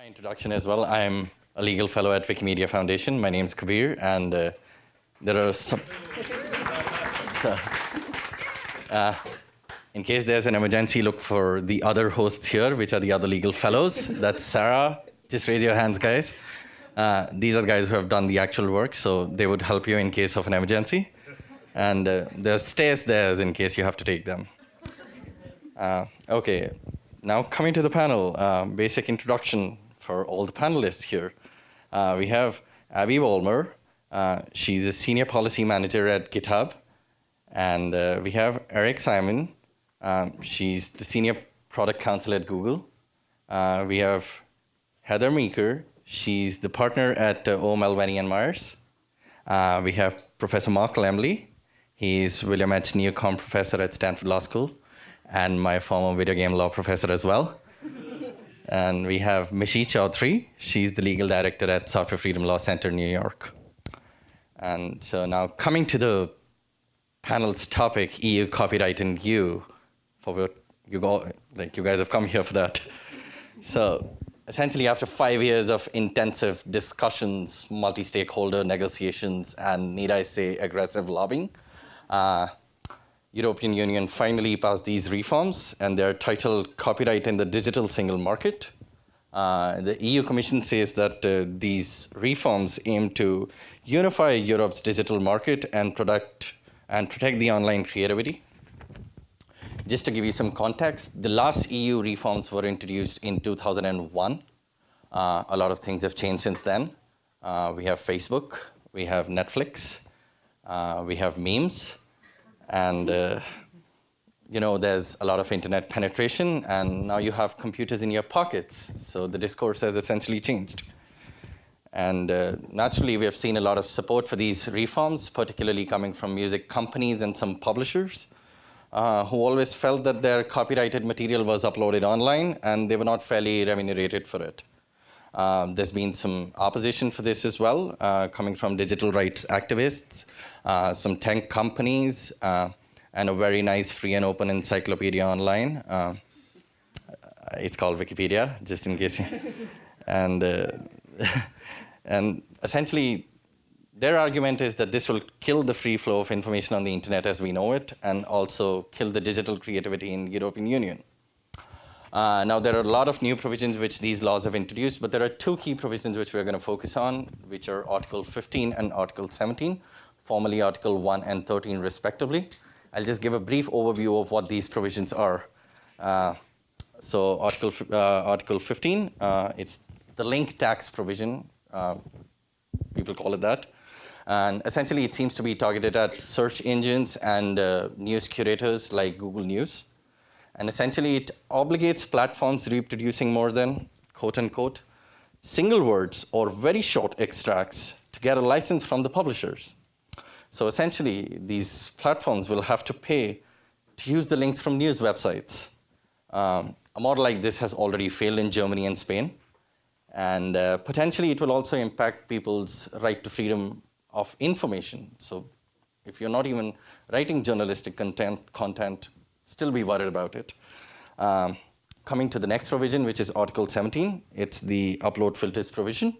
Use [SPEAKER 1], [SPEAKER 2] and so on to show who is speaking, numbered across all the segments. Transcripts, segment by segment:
[SPEAKER 1] My introduction as well. I'm a legal fellow at Wikimedia Foundation. My name is Kabir, and uh, there are some. so, uh, in case there's an emergency, look for the other hosts here, which are the other legal fellows. That's Sarah. Just raise your hands, guys. Uh, these are the guys who have done the actual work, so they would help you in case of an emergency. And uh, there's stairs there in case you have to take them. Uh, okay, now coming to the panel, uh, basic introduction for all the panelists here. Uh, we have Abby Vollmer. Uh, she's a senior policy manager at GitHub. And uh, we have Erin Simon. Um, she's the senior product counsel at Google. Uh, we have Heather Meeker. She's the partner at uh, O'Melveny and Myers. Uh, we have Professor Mark Lemley. He's William H. Neukom Professor at Stanford Law School and my former video game law professor as well. and we have Mishi Choudhary. She's the legal director at Software Freedom Law Center, New York. And so now coming to the panel's topic, EU copyright and you, for what you go, like you guys have come here for that. So essentially after five years of intensive discussions, multi-stakeholder negotiations, and need I say aggressive lobbying, uh, European Union finally passed these reforms, and they're titled Copyright in the Digital Single Market. Uh, the EU Commission says that uh, these reforms aim to unify Europe's digital market and, product, and protect the online creativity. Just to give you some context, the last EU reforms were introduced in 2001. Uh, a lot of things have changed since then. Uh, we have Facebook, we have Netflix, uh, we have memes, and uh, you know, there's a lot of internet penetration, and now you have computers in your pockets. So the discourse has essentially changed. And uh, naturally, we have seen a lot of support for these reforms, particularly coming from music companies and some publishers, uh, who always felt that their copyrighted material was uploaded online and they were not fairly remunerated for it. Um, there's been some opposition for this as well, uh, coming from digital rights activists, some tech companies, uh, and a very nice free and open encyclopedia online. Uh, it's called Wikipedia, just in case. and, uh, and essentially, their argument is that this will kill the free flow of information on the internet as we know it, and also kill the digital creativity in the European Union. Uh, now, there are a lot of new provisions which these laws have introduced, but there are two key provisions which we're going to focus on, which are Article 15 and Article 17, formerly Article 1 and 13 respectively. I'll just give a brief overview of what these provisions are. Uh, so Article, uh, Article 15, uh, it's the link tax provision, uh, people call it that. And essentially, it seems to be targeted at search engines and uh, news curators like Google News. And essentially, it obligates platforms reproducing more than, quote unquote, single words or very short extracts to get a license from the publishers. So essentially, these platforms will have to pay to use the links from news websites. Um, a model like this has already failed in Germany and Spain. And uh, potentially, it will also impact people's right to freedom of information. So if you're not even writing journalistic content, content still be worried about it. Um, coming to the next provision, which is Article 17, it's the upload filters provision.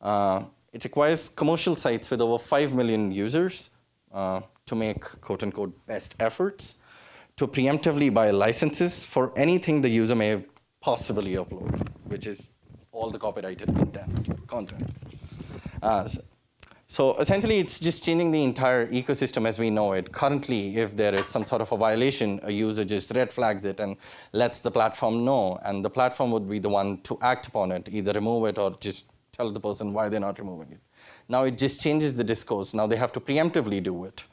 [SPEAKER 1] Uh, it requires commercial sites with over 5 million users uh, to make quote unquote best efforts to preemptively buy licenses for anything the user may possibly upload, which is all the copyrighted content. content. Uh, so so essentially, it's just changing the entire ecosystem as we know it. Currently, if there is some sort of a violation, a user just red flags it and lets the platform know, and the platform would be the one to act upon it, either remove it or just tell the person why they're not removing it. Now it just changes the discourse. Now they have to preemptively do it.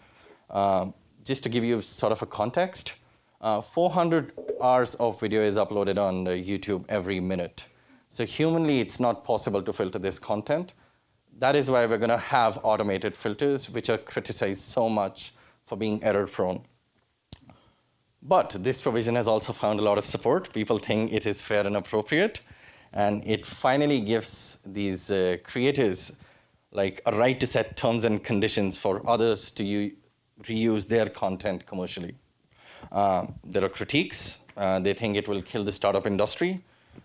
[SPEAKER 1] Uh, just to give you sort of a context, uh, 400 hours of video is uploaded on uh, YouTube every minute. So humanly, it's not possible to filter this content that is why we're going to have automated filters, which are criticized so much for being error prone. But this provision has also found a lot of support. People think it is fair and appropriate. And it finally gives these uh, creators like a right to set terms and conditions for others to reuse their content commercially. Uh, there are critiques. Uh, they think it will kill the startup industry.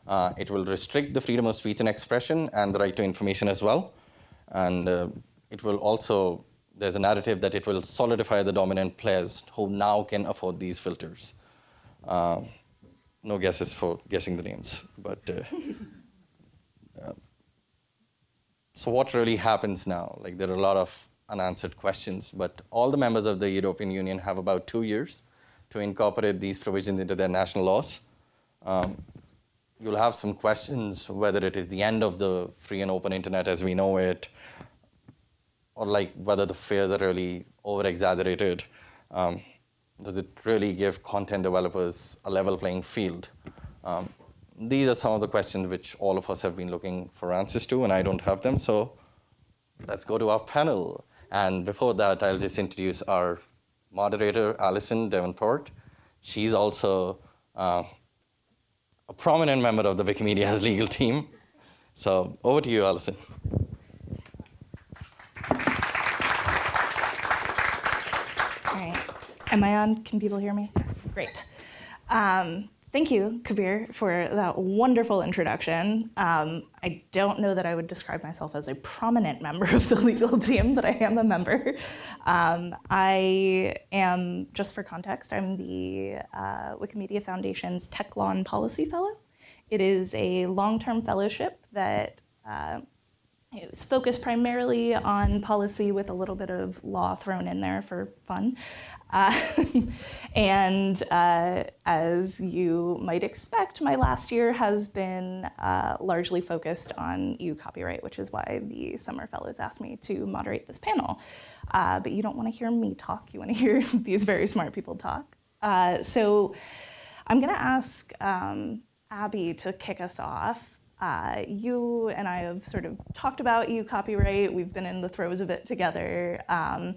[SPEAKER 1] Uh, it will restrict the freedom of speech and expression and the right to information as well. And uh, it will also, there's a narrative that it will solidify the dominant players who now can afford these filters. No guesses for guessing the names, but uh, so what really happens now? Like there are a lot of unanswered questions, but all the members of the European Union have about two years to incorporate these provisions into their national laws. Um, you'll have some questions whether it is the end of the free and open internet as we know it, or like whether the fears are really over-exaggerated. Um, does it really give content developers a level playing field? Um, these are some of the questions which all of us have been looking for answers to, and I don't have them, so let's go to our panel. And before that, I'll just introduce our moderator, Alison Davenport. She's also uh, a prominent member of the Wikimedia's legal team. So over to you, Alison.
[SPEAKER 2] All right. Am I on? Can people hear me? Great. Um, Thank you, Kabir, for that wonderful introduction. Um, I don't know that I would describe myself as a prominent member of the legal team, but I am a member. Um, I am, just for context, I'm the uh, Wikimedia Foundation's Tech Law and Policy Fellow. It is a long-term fellowship that uh, it's focused primarily on policy with a little bit of law thrown in there for fun. Uh, and uh, as you might expect, my last year has been uh, largely focused on EU copyright, which is why the Summer Fellows asked me to moderate this panel. Uh, but you don't want to hear me talk, you want to hear these very smart people talk. Uh, so I'm going to ask um, Abby to kick us off. Uh, you and I have sort of talked about EU copyright. We've been in the throes of it together. Um,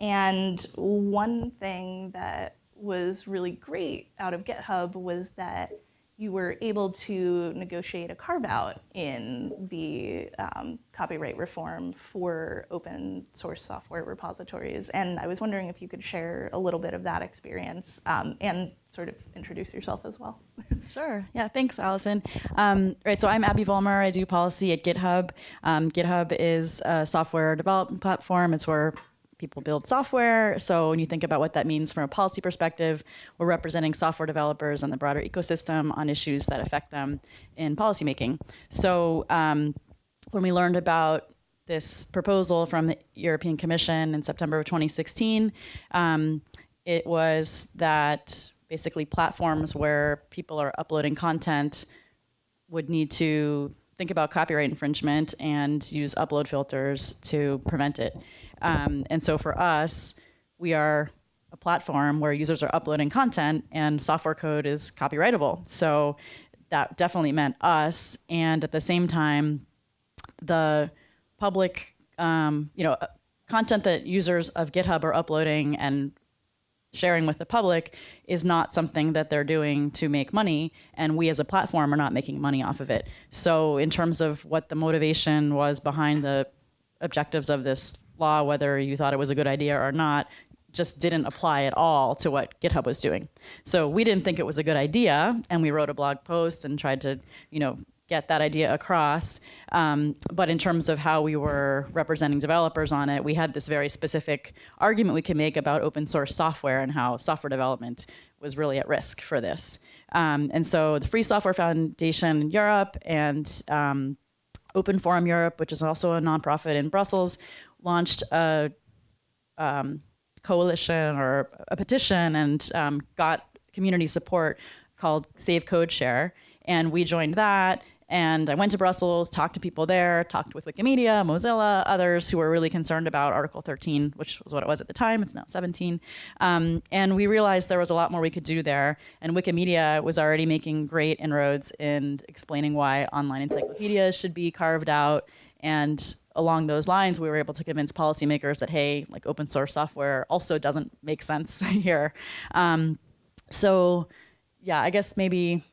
[SPEAKER 2] and one thing that was really great out of GitHub was that you were able to negotiate a carve out in the um, copyright reform for open source software repositories. And I was wondering if you could share a little bit of that experience um, and sort of introduce yourself as well.
[SPEAKER 3] sure. Yeah, thanks, Allison. Um, right, so I'm Abby Vollmer. I do policy at GitHub. Um, GitHub is a software development platform. It's where people build software. So when you think about what that means from a policy perspective, we're representing software developers and the broader ecosystem on issues that affect them in policymaking. So um, when we learned about this proposal from the European Commission in September of 2016, um, it was that basically platforms where people are uploading content would need to think about copyright infringement and use upload filters to prevent it. Um, and so for us, we are a platform where users are uploading content and software code is copyrightable. So that definitely meant us. And at the same time, the public, um, you know, content that users of GitHub are uploading and sharing with the public is not something that they're doing to make money and we as a platform are not making money off of it so in terms of what the motivation was behind the objectives of this law, whether you thought it was a good idea or not, just didn't apply at all to what GitHub was doing. So we didn't think it was a good idea, and we wrote a blog post and tried to, you know, get that idea across. Um, but in terms of how we were representing developers on it, we had this very specific argument we could make about open source software and how software development was really at risk for this. Um, and so the Free Software Foundation in Europe and um, Open Forum Europe, which is also a nonprofit in Brussels, launched a um, coalition or a petition and um, got community support called Save Code Share. And we joined that. And I went to Brussels, talked to people there, talked with Wikimedia, Mozilla, others who were really concerned about Article 13, which was what it was at the time. It's now 17. Um, and we realized there was a lot more we could do there. And Wikimedia was already making great inroads in explaining why online encyclopedias should be carved out and along those lines, we were able to convince policymakers that, hey, like open source software also doesn't make sense here. Um, so yeah, I guess maybe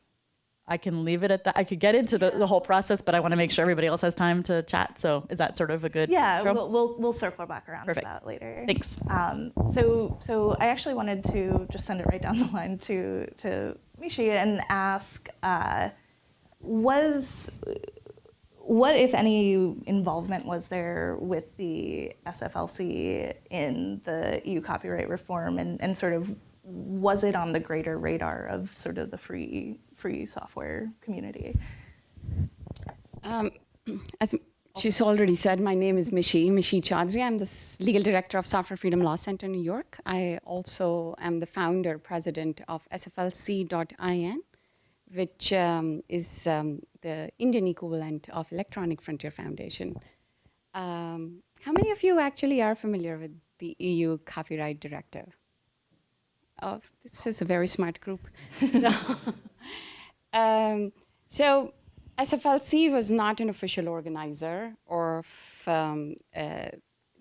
[SPEAKER 3] I can leave it at that. I could get into the, the whole process, but I want to make sure everybody else has time to chat. So is that sort of a good
[SPEAKER 2] Yeah, we'll, we'll, we'll, circle back around
[SPEAKER 3] Perfect.
[SPEAKER 2] to that later.
[SPEAKER 3] Thanks.
[SPEAKER 2] Um, so, so I actually wanted to just send it right down the line to, to Mishi and ask, uh, was what, if any, involvement was there with the SFLC in the EU copyright reform, and, and sort of was it on the greater radar of sort of the free free software community?
[SPEAKER 4] Um, as she's already said, my name is Mishi, Mishi Choudhary. I'm the legal director of Software Freedom Law Center New York. I also am the founder, president of SFLC.in, which um, is um, the Indian equivalent of Electronic Frontier Foundation. Um, how many of you actually are familiar with the EU Copyright Directive? Oh, this is a very smart group. so, um, so SFLC was not an official organizer of um, uh,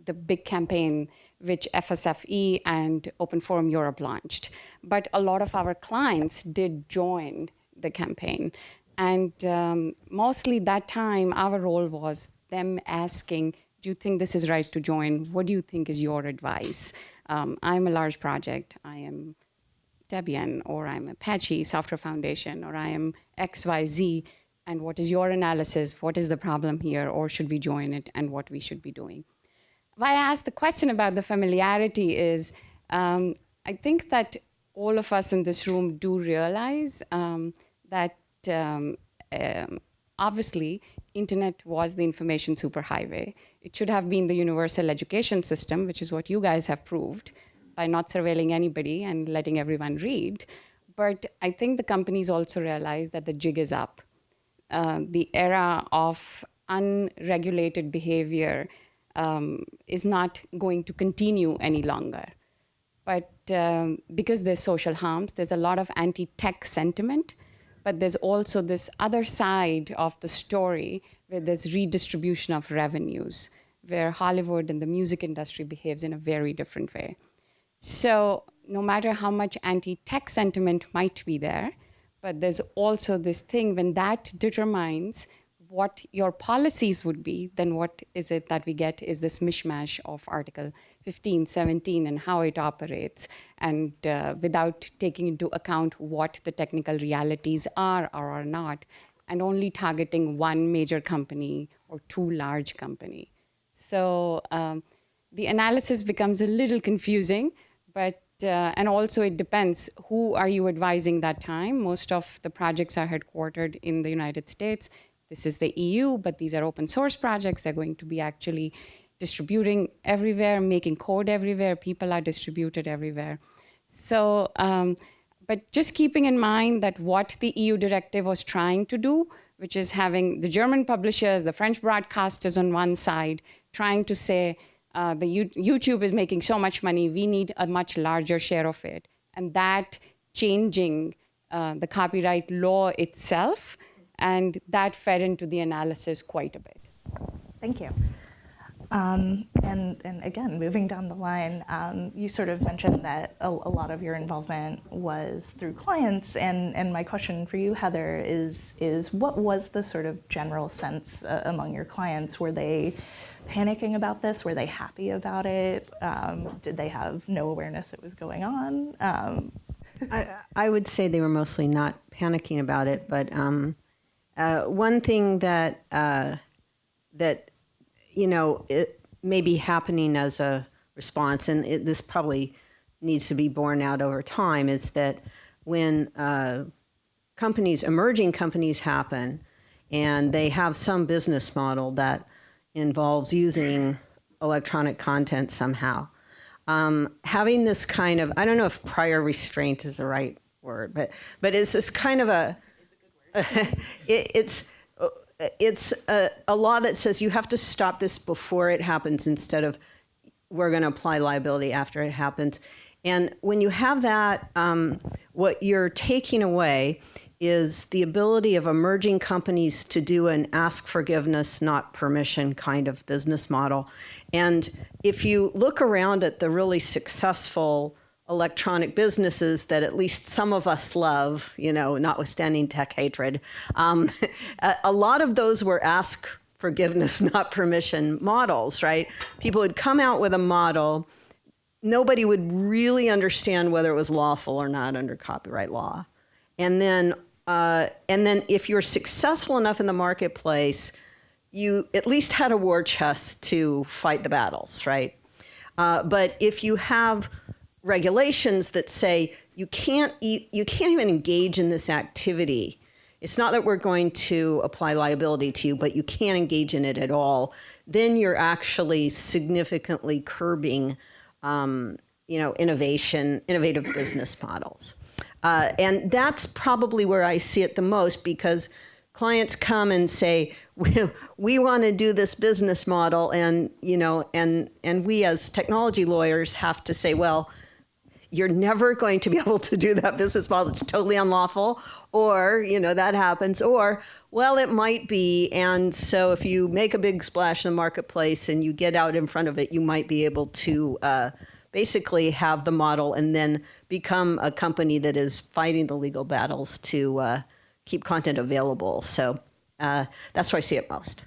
[SPEAKER 4] the big campaign which FSFE and Open Forum Europe launched. But a lot of our clients did join the campaign. And um, mostly that time, our role was them asking, do you think this is right to join? What do you think is your advice? Um, I'm a large project. I am Debian, or I'm Apache Software Foundation, or I am XYZ, and what is your analysis? What is the problem here, or should we join it, and what we should be doing? Why I asked the question about the familiarity is um, I think that all of us in this room do realize um, that um, um, obviously internet was the information superhighway. It should have been the universal education system, which is what you guys have proved by not surveilling anybody and letting everyone read. But I think the companies also realize that the jig is up. Uh, the era of unregulated behavior um, is not going to continue any longer. But um, because there's social harms, there's a lot of anti tech sentiment, but there's also this other side of the story where there's redistribution of revenues, where Hollywood and the music industry behaves in a very different way. So no matter how much anti-tech sentiment might be there, but there's also this thing when that determines what your policies would be, then what is it that we get is this mishmash of Article 15, 17, and how it operates, and uh, without taking into account what the technical realities are or are not, and only targeting one major company or two large company. So um, the analysis becomes a little confusing, but uh, and also it depends who are you advising that time. Most of the projects are headquartered in the United States. This is the EU, but these are open source projects. They're going to be actually distributing everywhere, making code everywhere. People are distributed everywhere. So, um, but just keeping in mind that what the EU directive was trying to do, which is having the German publishers, the French broadcasters on one side, trying to say, uh, the U- YouTube is making so much money, we need a much larger share of it. And that changing uh, the copyright law itself, and that fed into the analysis quite a bit.
[SPEAKER 2] Thank you. Um, and, and again, moving down the line, um, you sort of mentioned that a, a, lot of your involvement was through clients, and, and my question for you, Heather, is, is what was the sort of general sense uh, among your clients? Were they panicking about this? Were they happy about it? Um, did they have no awareness it was going on? Um,
[SPEAKER 5] I, I would say they were mostly not panicking about it, but um, uh, one thing that uh, that you know it may be happening as a response, and it, this probably needs to be borne out over time, is that when uh, companies, emerging companies, happen, and they have some business model that involves using electronic content somehow. Um, having this kind of, I don't know if prior restraint is the right word, but, but it's this kind of a, it, it's, it's a, a law that says you have to stop this before it happens instead of we're going to apply liability after it happens. And when you have that, um, what you're taking away is the ability of emerging companies to do an ask forgiveness, not permission kind of business model. And if you look around at the really successful electronic businesses that at least some of us love, you know, notwithstanding tech hatred, um, a lot of those were ask forgiveness, not permission models, right? People would come out with a model nobody would really understand whether it was lawful or not under copyright law. And then Uh, and then if you're successful enough in the marketplace, you at least had a war chest to fight the battles, right? Uh, but if you have regulations that say you can't you can't even engage in this activity, it's not that we're going to apply liability to you, but you can't engage in it at all. Then you're actually significantly curbing, um, you know, innovation, innovative business models. Uh, and that's probably where I see it the most because clients come and say, we, we want to do this business model and you know and and we as technology lawyers have to say well you're never going to be able to do that business model it's totally unlawful or you know that happens or well it might be and so if you make a big splash in the marketplace and you get out in front of it you might be able to uh, basically have the model and then become a company that is fighting the legal battles to uh, keep content available so uh, that's where I see it most.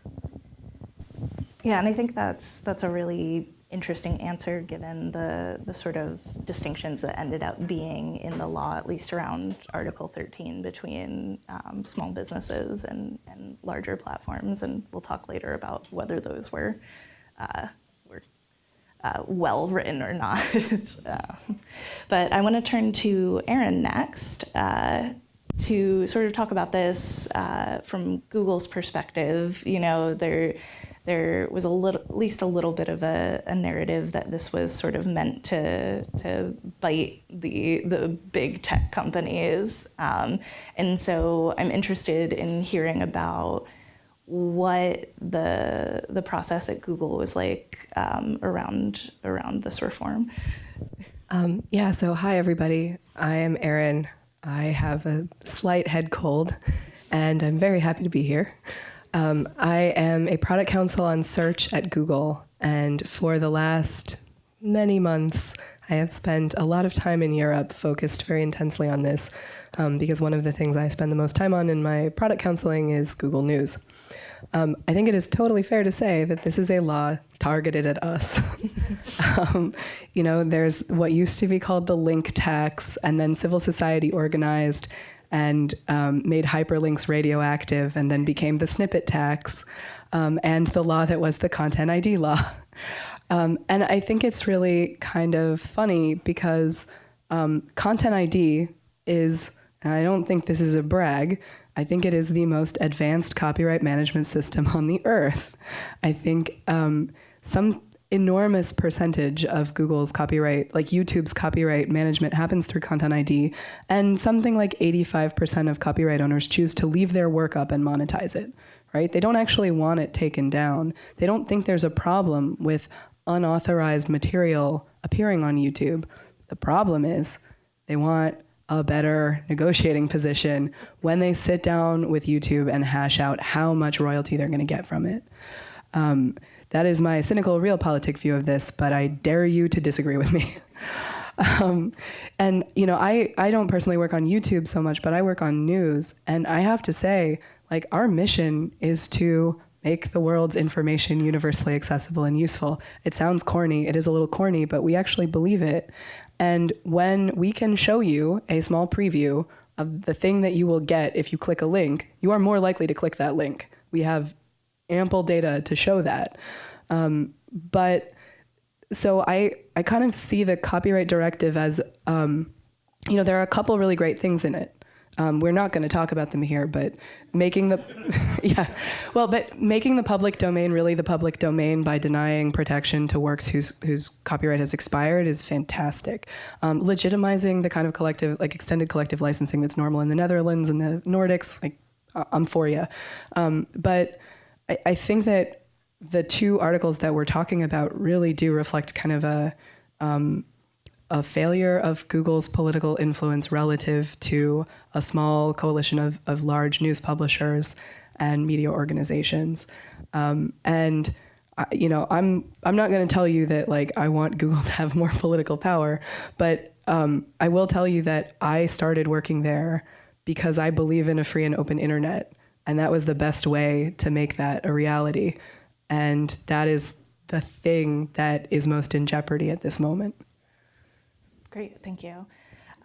[SPEAKER 2] Yeah, and I think that's that's a really interesting answer given the the sort of distinctions that ended up being in the law, at least around Article 13, between um, small businesses and, and larger platforms. And we'll talk later about whether those were uh, were uh, well written or not. uh, but I want to turn to Erin next. Uh, to sort of talk about this uh, from Google's perspective, you know, there there was a little, at least a little bit of a, a, narrative that this was sort of meant to to bite the the big tech companies, um, and so I'm interested in hearing about what the the process at Google was like um, around around this reform.
[SPEAKER 6] Um, yeah. So hi everybody. I am Erin. I have a slight head cold, and I'm very happy to be here. Um, I am a product counsel on search at Google, and for the last many months, I have spent a lot of time in Europe focused very intensely on this um, because one of the things I spend the most time on in my product counseling is Google News. Um, I think it is totally fair to say that this is a law targeted at us. um, you know, there's what used to be called the link tax, and then civil society organized and um, made hyperlinks radioactive, and then became the snippet tax, um, and the law that was the content ID law. Um, and I think it's really kind of funny because um, content ID is, and I don't think this is a brag, I think it is the most advanced copyright management system on the earth. I think um, some enormous percentage of Google's copyright, like YouTube's copyright management, happens through Content ID, and something like 85% of copyright owners choose to leave their work up and monetize it. Right? They don't actually want it taken down. They don't think there's a problem with unauthorized material appearing on YouTube. The problem is they want a better negotiating position when they sit down with YouTube and hash out how much royalty they're going to get from it. Um, that is my cynical realpolitik view of this, but I dare you to disagree with me. um, and you know, I, I don't personally work on YouTube so much, but I work on news, and I have to say, like, our mission is to make the world's information universally accessible and useful. It sounds corny, it is a little corny, but we actually believe it. And when we can show you a small preview of the thing that you will get if you click a link, you are more likely to click that link. We have ample data to show that. Um, but so I, I kind of see the copyright directive as, um, you know, there are a couple really great things in it. Um, we're not going to talk about them here, but making the, yeah, well, but making the public domain really the public domain by denying protection to works whose whose copyright has expired is fantastic. Um, legitimizing the kind of collective, like extended collective licensing that's normal in the Netherlands and the Nordics, like I'm for you. Um, but I, I think that the two articles that we're talking about really do reflect kind of a um, a failure of Google's political influence relative to a small coalition of, of large news publishers and media organizations. Um, and I, you know, I'm I'm not going to tell you that like I want Google to have more political power, but um, I will tell you that I started working there because I believe in a free and open internet, and that was the best way to make that a reality. And that is the thing that is most in jeopardy at this moment.
[SPEAKER 2] Great, thank you.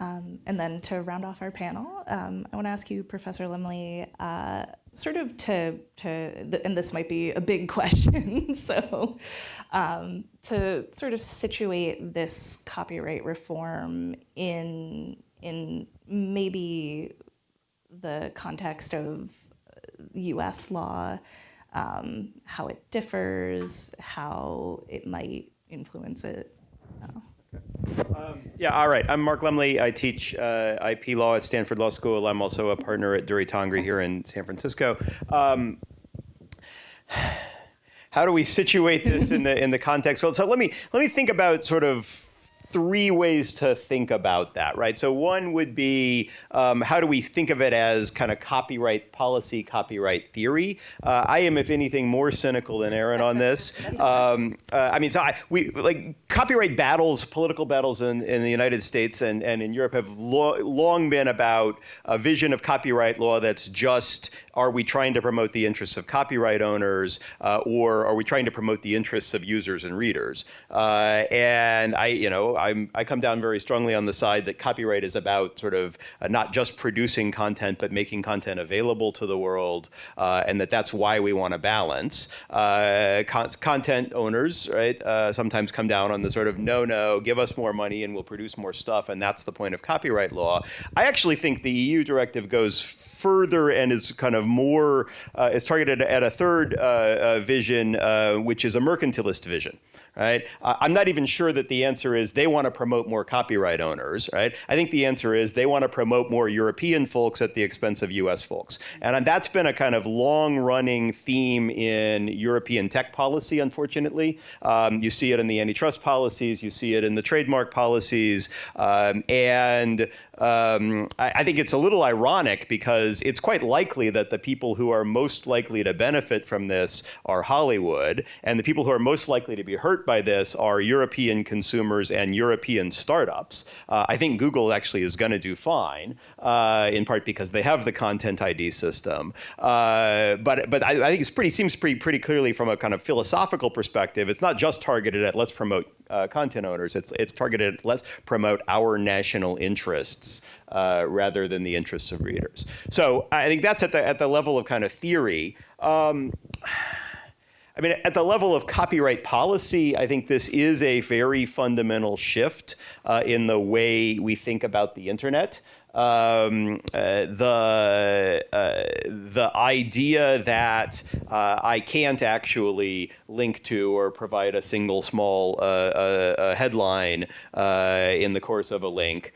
[SPEAKER 2] Um, and then to round off our panel, um, I want to ask you, Professor Lemley, uh, sort of to, to and this might be a big question, so um, to sort of situate this copyright reform in, in maybe the context of US law, um, how it differs, how it might influence it.
[SPEAKER 7] Yeah, all right. I'm Mark Lemley. I teach uh, IP law at Stanford Law School. I'm also a partner at Durie Tangri here in San Francisco. Um, how do we situate this in the in the context? Well, so let me let me think about sort of three ways to think about that, right? So one would be um, how do we think of it as kind of copyright policy, copyright theory? Uh, I am, if anything, more cynical than Erin on this. Um, uh, I mean, so I, we like copyright battles, political battles in, in the United States and, and in Europe have lo long been about a vision of copyright law that's just are we trying to promote the interests of copyright owners uh, or are we trying to promote the interests of users and readers? Uh, and I, you know, I'm, I come down very strongly on the side that copyright is about sort of uh, not just producing content, but making content available to the world, uh, and that that's why we want to balance. Uh, con content owners, right, uh, sometimes come down on the sort of no, no, give us more money and we'll produce more stuff, and that's the point of copyright law. I actually think the EU directive goes further and is kind of more, uh, is targeted at a third vision, which is a mercantilist vision right? I'm not even sure that the answer is they want to promote more copyright owners, right? I think the answer is they want to promote more European folks at the expense of US folks. And that's been a kind of long running theme in European tech policy, unfortunately. Um, you see it in the antitrust policies, you see it in the trademark policies, um, and um, I, I, think it's a little ironic because it's quite likely that the people who are most likely to benefit from this are Hollywood, and the people who are most likely to be hurt by this are European consumers and European startups. Uh, I think Google actually is going to do fine, uh, in part because they have the content ID system. Uh, but but I, I, think it's pretty seems pretty pretty clearly from a kind of philosophical perspective, it's not just targeted at let's promote uh, content owners. It's it's targeted let's promote our national interests uh, rather than the interests of readers. So I think that's at the at the level of kind of theory. Um, I mean, at the level of copyright policy, I think this is a very fundamental shift uh, in the way we think about the internet um, uh, the uh, the idea that uh, I can't actually link to or provide a single small uh, uh, headline uh, in the course of a link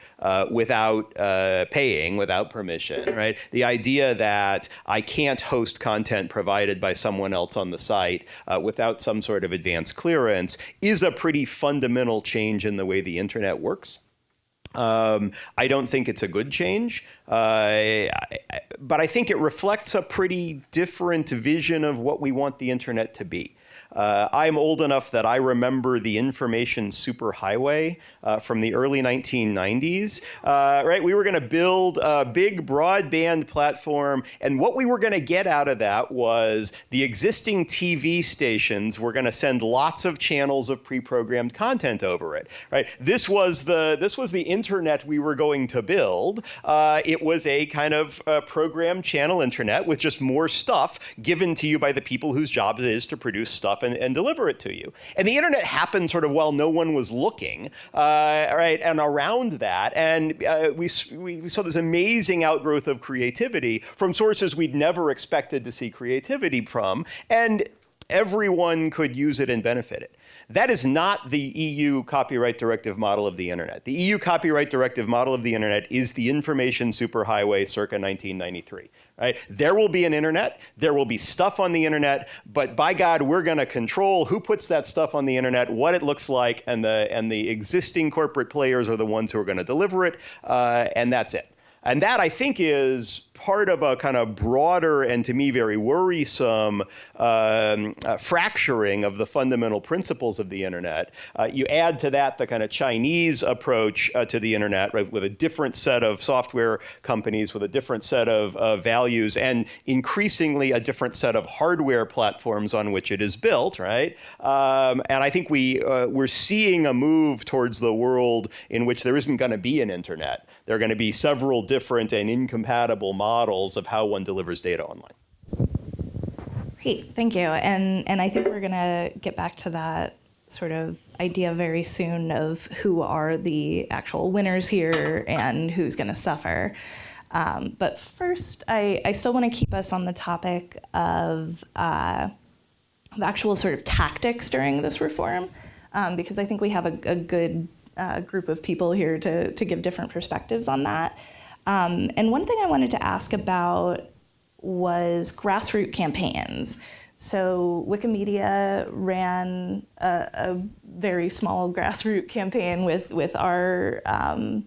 [SPEAKER 7] without paying, without permission, right? The idea that I can't host content provided by someone else on the site without some sort of advanced clearance is a pretty fundamental change in the way the internet works. Um, I don't think it's a good change, uh, I, I, but I think it reflects a pretty different vision of what we want the internet to be. Uh, I'm old enough that I remember the information superhighway uh, from the early 1990s. Uh, right, we were going to build a big broadband platform, and what we were going to get out of that was the existing TV stations were going to send lots of channels of pre-programmed content over it. Right, this was the this was the internet we were going to build. Uh, it was a kind of uh, programmed channel internet with just more stuff given to you by the people whose job it is to produce stuff stuff and, and deliver it to you. And the internet happened sort of while no one was looking, uh, right? And around that, and uh, we, we saw this amazing outgrowth of creativity from sources we'd never expected to see creativity from, and everyone could use it and benefit it. That is not the EU copyright directive model of the internet. The EU copyright directive model of the internet is the information superhighway circa 1993. Right? There will be an internet, there will be stuff on the internet, but by God, we're going to control who puts that stuff on the internet, what it looks like, and the, and the existing corporate players are the ones who are going to deliver it, uh, and that's it. And that, I think, is part of a kind of broader and to me very worrisome um, uh, fracturing of the fundamental principles of the internet. Uh, you add to that the kind of Chinese approach uh, to the internet, right, with a different set of software companies, with a different set of uh, values, and increasingly a different set of hardware platforms on which it is built, right? Um, and I think we uh, we're seeing a move towards the world in which there isn't going to be an internet. There are going to be several different and incompatible models of how one delivers data online.
[SPEAKER 2] Great, thank you. And and I think we're gonna get back to that sort of idea very soon of who are the actual winners here and who's gonna suffer. Um, but first, I, I still want to keep us on the topic of, uh, actual sort of tactics during this reform, um, because I think we have a, a good uh, group of people here to, to give different perspectives on that. Um, and one thing I wanted to ask about was grassroots campaigns. So Wikimedia ran a, a very small grassroots campaign with with our um,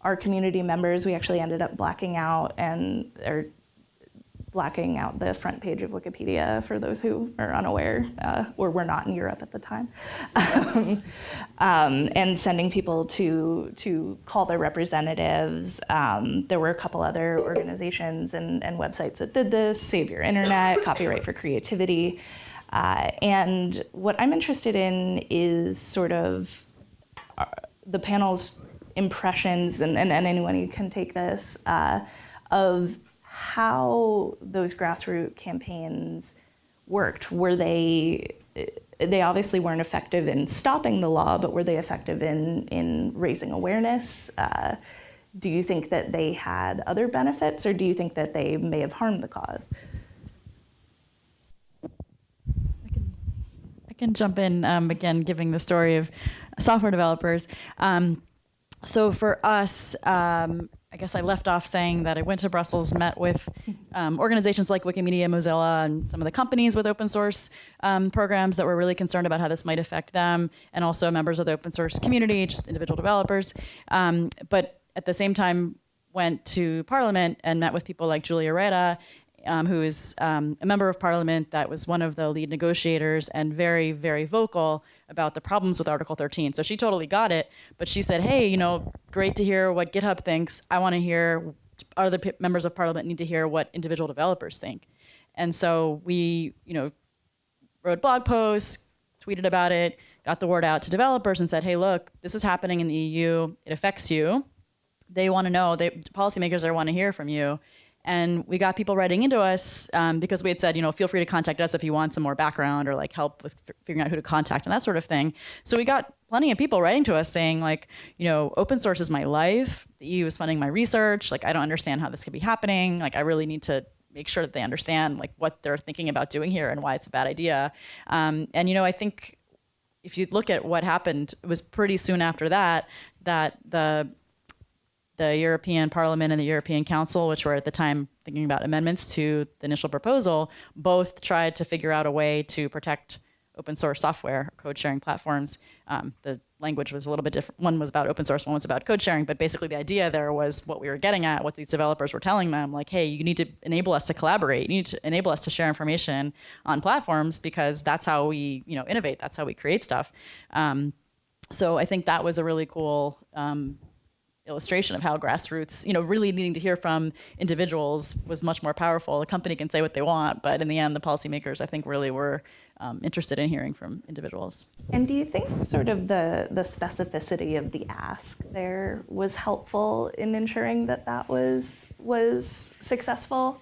[SPEAKER 2] our community members. We actually ended up blacking out and or blacking out the front page of Wikipedia for those who are unaware uh, or were not in Europe at the time, um, um, and sending people to to call their representatives. Um, there were a couple other organizations and, and websites that did this: Save Your Internet, Copyright for Creativity. Uh, and what I'm interested in is sort of uh, the panel's impressions, and, and, and anyone who can take this, uh, of how those grassroots campaigns worked. Were they they obviously weren't effective in stopping the law, but were they effective in in raising awareness? Uh, do you think that they had other benefits, or do you think that they may have harmed the cause?
[SPEAKER 3] I can, I can jump in um, again, giving the story of software developers. Um, so for us, um, I guess I left off saying that I went to Brussels, met with um, organizations like Wikimedia, Mozilla, and some of the companies with open source um, programs that were really concerned about how this might affect them, and also members of the open source community, just individual developers. Um, but at the same time, went to Parliament and met with people like Julia Reda um, who is um, a member of parliament that was one of the lead negotiators and very, very vocal about the problems with Article 13. So she totally got it, but she said, hey, you know, great to hear what GitHub thinks. I want to hear, other members of parliament need to hear what individual developers think. And so we, you know, wrote blog posts, tweeted about it, got the word out to developers and said, hey, look, this is happening in the EU. It affects you. They want to know, they, policymakers are want to hear from you. And we got people writing into us um, because we had said, you know, feel free to contact us if you want some more background or like help with figuring out who to contact and that sort of thing. So we got plenty of people writing to us saying like, you know, open source is my life. The EU is funding my research. Like, I don't understand how this could be happening. Like, I really need to make sure that they understand like what they're thinking about doing here and why it's a bad idea. Um, and you know, I think if you look at what happened, it was pretty soon after that that the the European Parliament and the European Council, which were at the time thinking about amendments to the initial proposal, both tried to figure out a way to protect open source software, code sharing platforms. Um, the language was a little bit different. One was about open source, one was about code sharing, but basically the idea there was what we were getting at, what these developers were telling them, like, hey, you need to enable us to collaborate. You need to enable us to share information on platforms because that's how we, you know, innovate. That's how we create stuff. Um, so I think that was a really cool um, illustration of how grassroots, you know, really needing to hear from individuals was much more powerful. A company can say what they want, but in the end, the policymakers, I think, really were um, interested in hearing from individuals.
[SPEAKER 2] And do you think sort of the, the specificity of the ask there was helpful in ensuring that that was, was successful?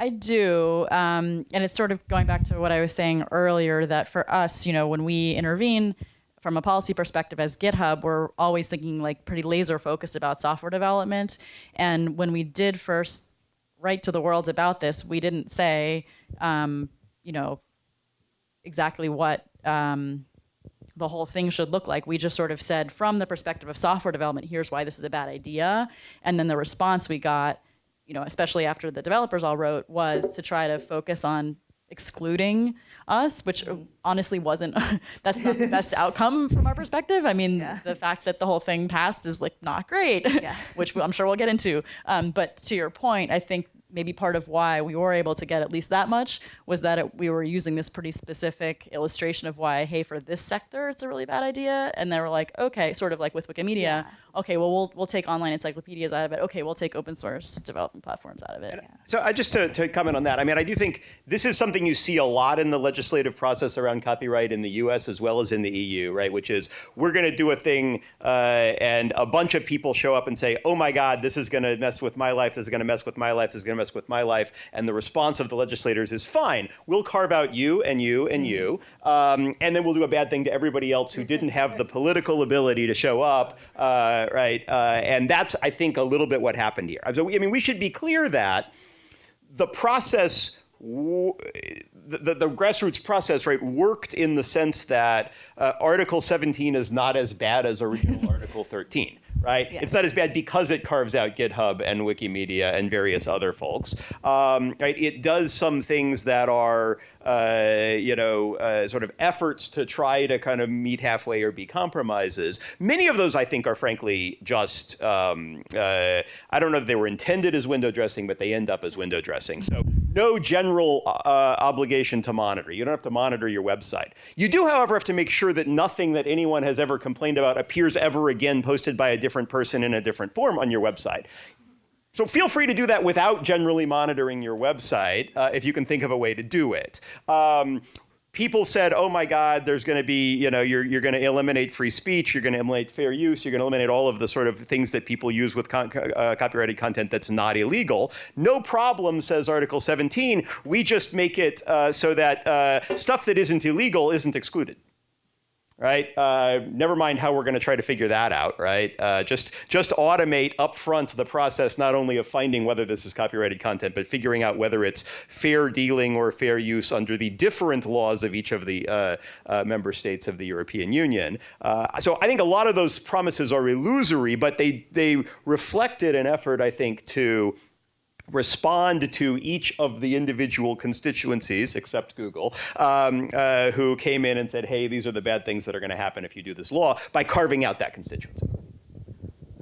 [SPEAKER 3] I do, um, and it's sort of going back to what I was saying earlier. That for us, you know, when we intervene, from a policy perspective as GitHub, we're always thinking like pretty laser focused about software development. And when we did first write to the world about this, we didn't say, um, you know, exactly what um, the whole thing should look like. We just sort of said, from the perspective of software development, here's why this is a bad idea. And then the response we got, you know, especially after the developers all wrote, was to try to focus on excluding us, which honestly wasn't, that's not the best outcome from our perspective. I mean, yeah. the fact that the whole thing passed is like not great, yeah. which I'm sure we'll get into. Um, but to your point, I think maybe part of why we were able to get at least that much was that it, we were using this pretty specific illustration of why, hey, for this sector, it's a really bad idea. And they were like, okay, sort of like with Wikimedia, okay, well, we'll, we'll take online encyclopedias out of it. Okay, we'll take open source development platforms out of it.
[SPEAKER 7] So I just to, to comment on that, I mean, I do think this is something you see a lot in the legislative process around copyright in the U.S. as well as in the EU, right? Which is we're going to do a thing, uh, and a bunch of people show up and say, "Oh my God, this is going to mess with my life. This is going to mess with my life. This is going to with my life." And the response of the legislators is, "Fine, we'll carve out you and you and you, um, and then we'll do a bad thing to everybody else who didn't have the political ability to show up, uh, right?" Uh, and that's, I think, a little bit what happened here. So, I mean, we should be clear that the process the, the, the grassroots process right worked in the sense that uh, article 17 is not as bad as original article 13 right it's not as bad because it carves out github and wikimedia and various other folks um, right it does some things that are uh, you know, uh, sort of efforts to try to kind of meet halfway or be compromises. Many of those, I think, are frankly just, um, uh, I don't know if they were intended as window dressing, but they end up as window dressing. So no general uh, obligation to monitor. You don't have to monitor your website. You do, however, have to make sure that nothing that anyone has ever complained about appears ever again posted by a different person in a different form on your website. So feel free to do that without generally monitoring your website uh, if you can think of a way to do it. Um, people said, oh my God, there's going to be, you know, you're, you're going to eliminate free speech, you're going to eliminate fair use, you're going to eliminate all of the sort of things that people use with con- uh, copyrighted content that's not illegal. No problem, says Article 17. We just make it uh, so that uh, stuff that isn't illegal isn't excluded right? Uh, never mind how we're going to try to figure that out, right? Uh, just just automate upfront the process not only of finding whether this is copyrighted content, but figuring out whether it's fair dealing or fair use under the different laws of each of the uh, uh member states of the European Union. Uh, so I think a lot of those promises are illusory, but they they reflected an effort, I think, to respond to each of the individual constituencies, except Google, um, uh, who came in and said, hey, these are the bad things that are going to happen if you do this law, by carving out that constituency.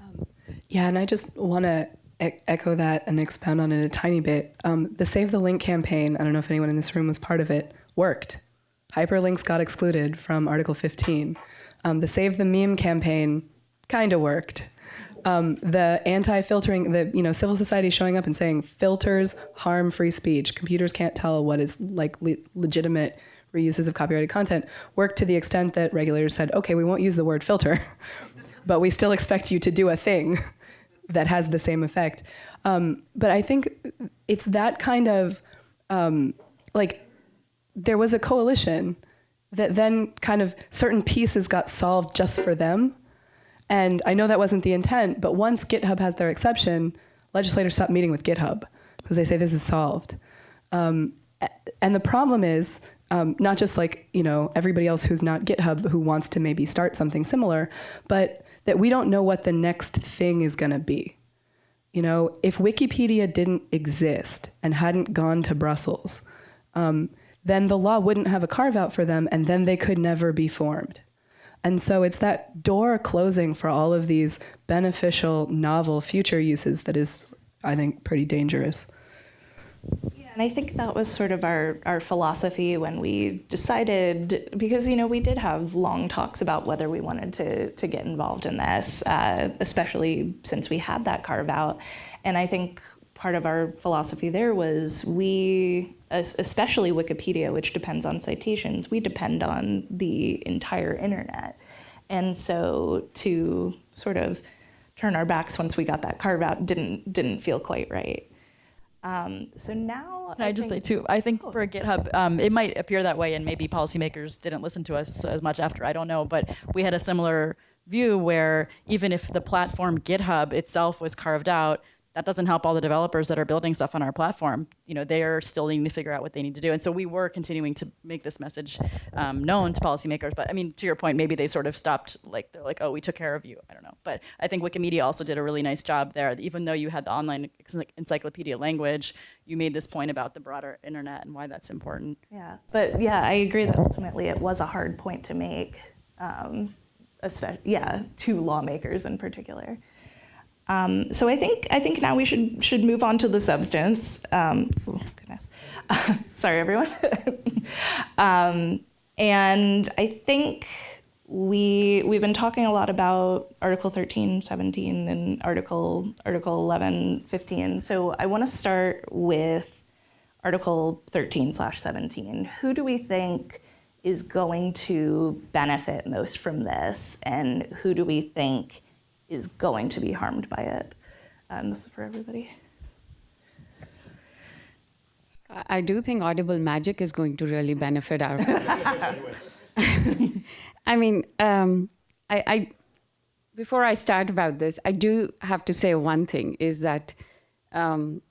[SPEAKER 6] Um, yeah, and I just want to e echo that and expound on it a tiny bit. Um, the Save the Link campaign, I don't know if anyone in this room was part of it, worked. Hyperlinks got excluded from Article 15. Um, the Save the Meme campaign kind of worked um, the anti-filtering, the you know civil society showing up and saying filters harm free speech. Computers can't tell what is like le legitimate reuses of copyrighted content. Worked to the extent that regulators said, okay, we won't use the word filter, but we still expect you to do a thing that has the same effect. Um, but I think it's that kind of um, like there was a coalition that then kind of certain pieces got solved just for them and I know that wasn't the intent, but once GitHub has their exception, legislators stop meeting with GitHub because they say this is solved. Um, and the problem is um, not just like you know everybody else who's not GitHub who wants to maybe start something similar, but that we don't know what the next thing is going to be. You know, if Wikipedia didn't exist and hadn't gone to Brussels, um, then the law wouldn't have a carve out for them, and then they could never be formed. And so it's that door closing for all of these beneficial, novel future uses that is, I think, pretty dangerous.
[SPEAKER 2] Yeah, and I think that was sort of our, our philosophy when we decided, because, you know, we did have long talks about whether we wanted to, to get involved in this, uh, especially since we had that carve out. And I think part of our philosophy there was we, especially Wikipedia, which depends on citations, we depend on the entire internet. And so to sort of turn our backs once we got that carve out didn't didn't feel quite right. Um, so now,
[SPEAKER 3] Can I, I just say too? I think for GitHub, um, it might appear that way, and maybe policymakers didn't listen to us as much after. I don't know, but we had a similar view where even if the platform GitHub itself was carved out, that doesn't help all the developers that are building stuff on our platform. You know, they are still needing to figure out what they need to do. And so we were continuing to make this message um, known to policymakers. But I mean, to your point, maybe they sort of stopped, like, they're like, oh, we took care of you. I don't know. But I think Wikimedia also did a really nice job there. Even though you had the online encyclopedia language, you made this point about the broader internet and why that's important.
[SPEAKER 2] Yeah, but yeah, I agree that ultimately it was a hard point to make, um, especially, yeah, to lawmakers in particular. Um, so I think I think now we should should move on to the substance. Um, oh goodness, sorry everyone. um, and I think we we've been talking a lot about Article 13, 17, and Article Article 11, 15. So I want to start with Article 13 slash 17. Who do we think is going to benefit most from this, and who do we think is going to be harmed by it? And this is for everybody.
[SPEAKER 4] I do think Audible Magic is going to really benefit our. I mean, um, I, I, before I start about this, I do have to say one thing is that um,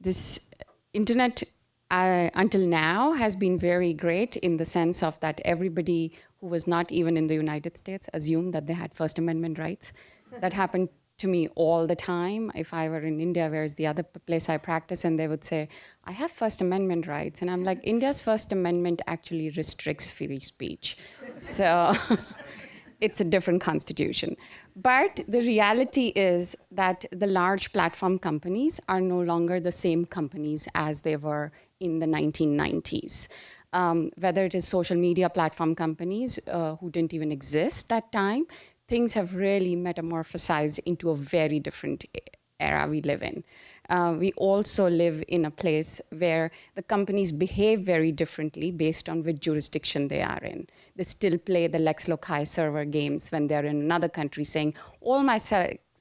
[SPEAKER 4] this internet uh, until now has been very great in the sense of that everybody who was not even in the United States assumed that they had First Amendment rights. That happened to me all the time. If I were in India, where's the other place I practice, and they would say, I have First Amendment rights. And I'm like, India's First Amendment actually restricts free speech. So it's a different constitution. But the reality is that the large platform companies are no longer the same companies as they were in the 1990s. Um, whether it is social media platform companies uh, who didn't even exist that time, things have really metamorphosized into a very different era we live in. Uh, we also live in a place where the companies behave very differently based on which jurisdiction they are in. They still play the Lex Loci server games when they're in another country saying, all my,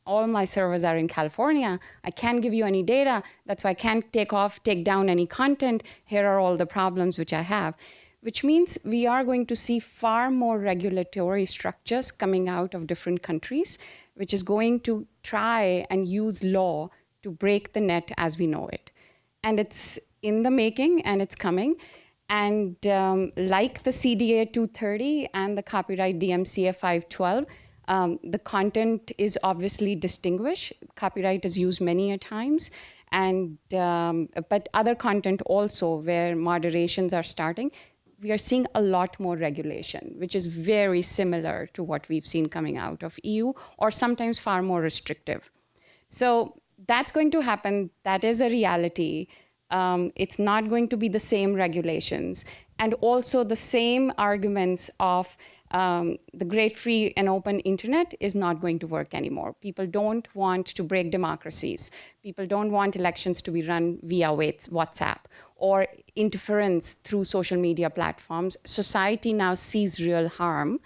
[SPEAKER 4] all my servers are in California. I can't give you any data. That's why I can't take off, take down any content. Here are all the problems which I have which means we are going to see far more regulatory structures coming out of different countries, which is going to try and use law to break the net as we know it. And it's in the making and it's coming. And um, like the CDA 230 and the copyright DMCA 512, um, the content is obviously distinguished. Copyright is used many a times. And, um, but other content also where moderations are starting, we are seeing a lot more regulation, which is very similar to what we've seen coming out of EU, or sometimes far more restrictive. So that's going to happen. That is a reality. Um, it's not going to be the same regulations. And also the same arguments of um, the great free and open internet is not going to work anymore. People don't want to break democracies. People don't want elections to be run via WhatsApp or interference through social media platforms. Society now sees real harm.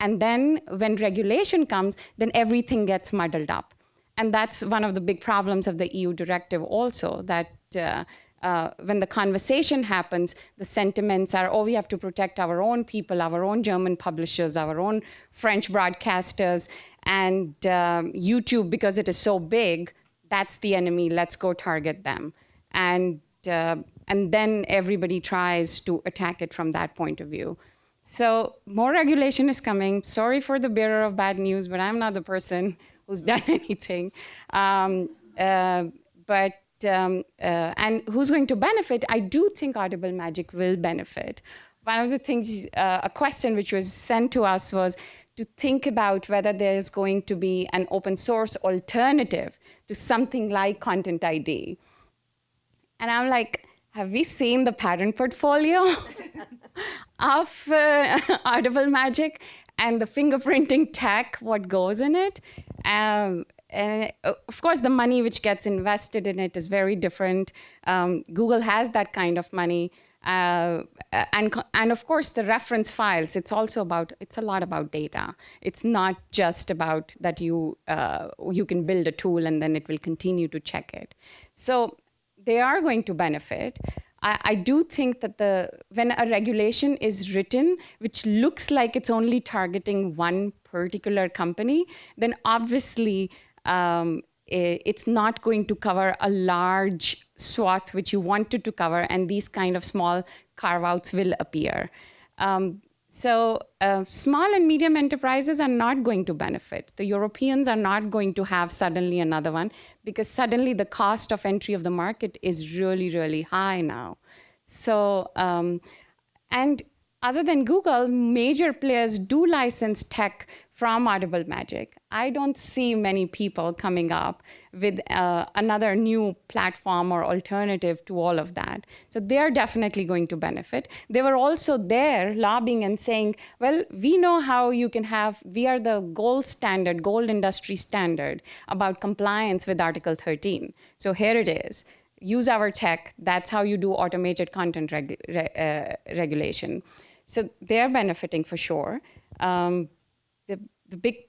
[SPEAKER 4] And then when regulation comes, then everything gets muddled up. And that's one of the big problems of the EU directive also, that uh, uh, when the conversation happens, the sentiments are, oh, we have to protect our own people, our own German publishers, our own French broadcasters, and um, YouTube, because it is so big, that's the enemy, let's go target them. And, uh, and then everybody tries to attack it from that point of view. So more regulation is coming. Sorry for the bearer of bad news, but I'm not the person who's done anything. Um, uh, but um, uh, and who's going to benefit? I do think Audible Magic will benefit. One of the things, uh, a question which was sent to us was to think about whether there's going to be an open source alternative to something like Content ID. And I'm like, have we seen the patent portfolio of uh, Audible Magic and the fingerprinting tech, what goes in it? Um, and uh, of course, the money which gets invested in it is very different. Um, Google has that kind of money. Uh, and, and of course, the reference files, it's also about, it's a lot about data. It's not just about that you, uh, you can build a tool and then it will continue to check it. So they are going to benefit. I, I do think that the when a regulation is written, which looks like it's only targeting one particular company, then obviously um, it's not going to cover a large swath which you wanted to cover, and these kind of small carve-outs will appear. Um, so uh, small and medium enterprises are not going to benefit. The Europeans are not going to have suddenly another one because suddenly the cost of entry of the market is really, really high now. So, um, and other than Google, major players do license tech from Audible Magic. I don't see many people coming up with uh, another new platform or alternative to all of that. So they're definitely going to benefit. They were also there lobbying and saying, well, we know how you can have, we are the gold standard, gold industry standard about compliance with Article 13. So here it is. Use our tech. That's how you do automated content re uh, regulation. So they're benefiting for sure. Um, the, the big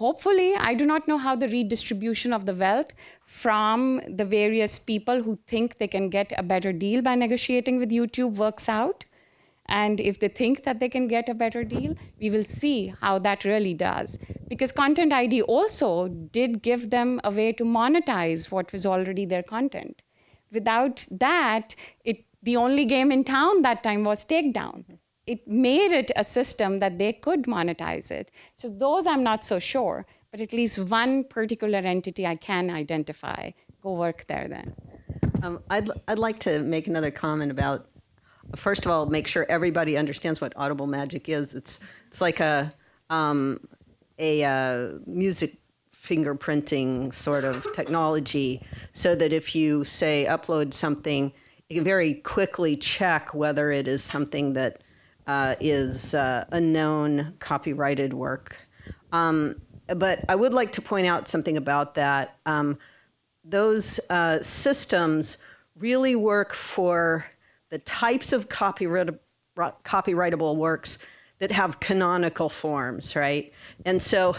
[SPEAKER 4] hopefully i do not know how the redistribution of the wealth from the various people who think they can get a better deal by negotiating with youtube works out. And if they think that they can get a better deal we will see how that really does. Because content id also did give them a way to monetize what was already their content. Without that it the only game in town that time was takedown it made it a system that they could monetize it. So those I'm not so sure, but at least one particular entity I can identify. Go work there then.
[SPEAKER 5] Um, I'd, I'd like to make another comment about, first of all, make sure everybody understands what Audible Magic is. It's, it's like a, um, a uh, music fingerprinting sort of technology so that if you say upload something, you can very quickly check whether it is something that uh, is uh, a known copyrighted work. Um, but I would like to point out something about that. Um, those uh, systems really work for the types of copyright, copyrightable works that have canonical forms, right? And so,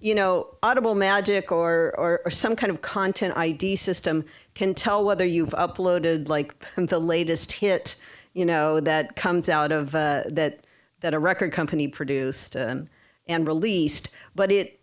[SPEAKER 5] you know, Audible Magic or, or, or, some kind of content ID system can tell whether you've uploaded like the latest hit you know, that comes out of uh, that that a record company produced um, and released, but it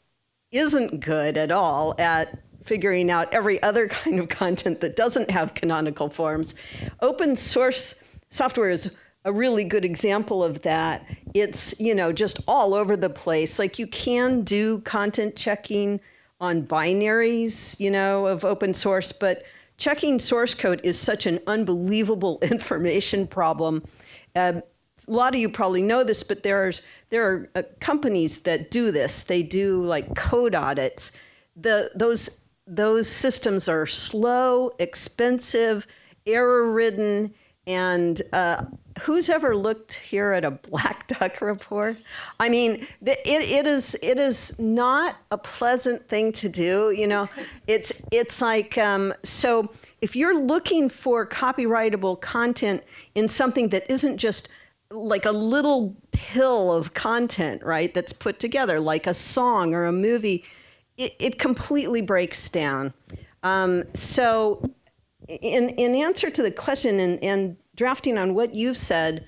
[SPEAKER 5] isn't good at all at figuring out every other kind of content that doesn't have canonical forms. Open source software is a really good example of that. It's, you know, just all over the place. Like you can do content checking on binaries, you know, of open source, but checking source code is such an unbelievable information problem. Uh, a lot of you probably know this, but there's there are uh, companies that do this. They do like code audits. The those those systems are slow, expensive, error-ridden, and uh, who's ever looked here at a black duck report? I mean, it, it is it is not a pleasant thing to do. You know, it's it's like um, so. If you're looking for copyrightable content in something that isn't just like a little pill of content, right? That's put together like a song or a movie, it, it completely breaks down. Um, so, in in answer to the question and and drafting on what you've said,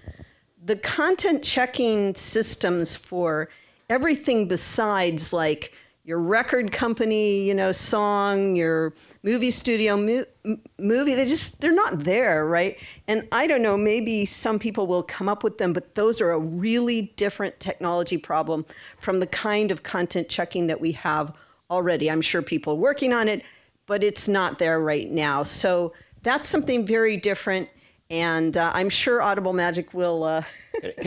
[SPEAKER 5] the content checking systems for everything besides like your record company, you know, song, your movie studio mo- movie, they just they're not there, right? And I don't know, maybe some people will come up with them, but those are a really different technology problem from the kind of content checking that we have already. I'm sure people are working on it, but it's not there right now. So that's something very different and uh, I'm sure Audible Magic will uh,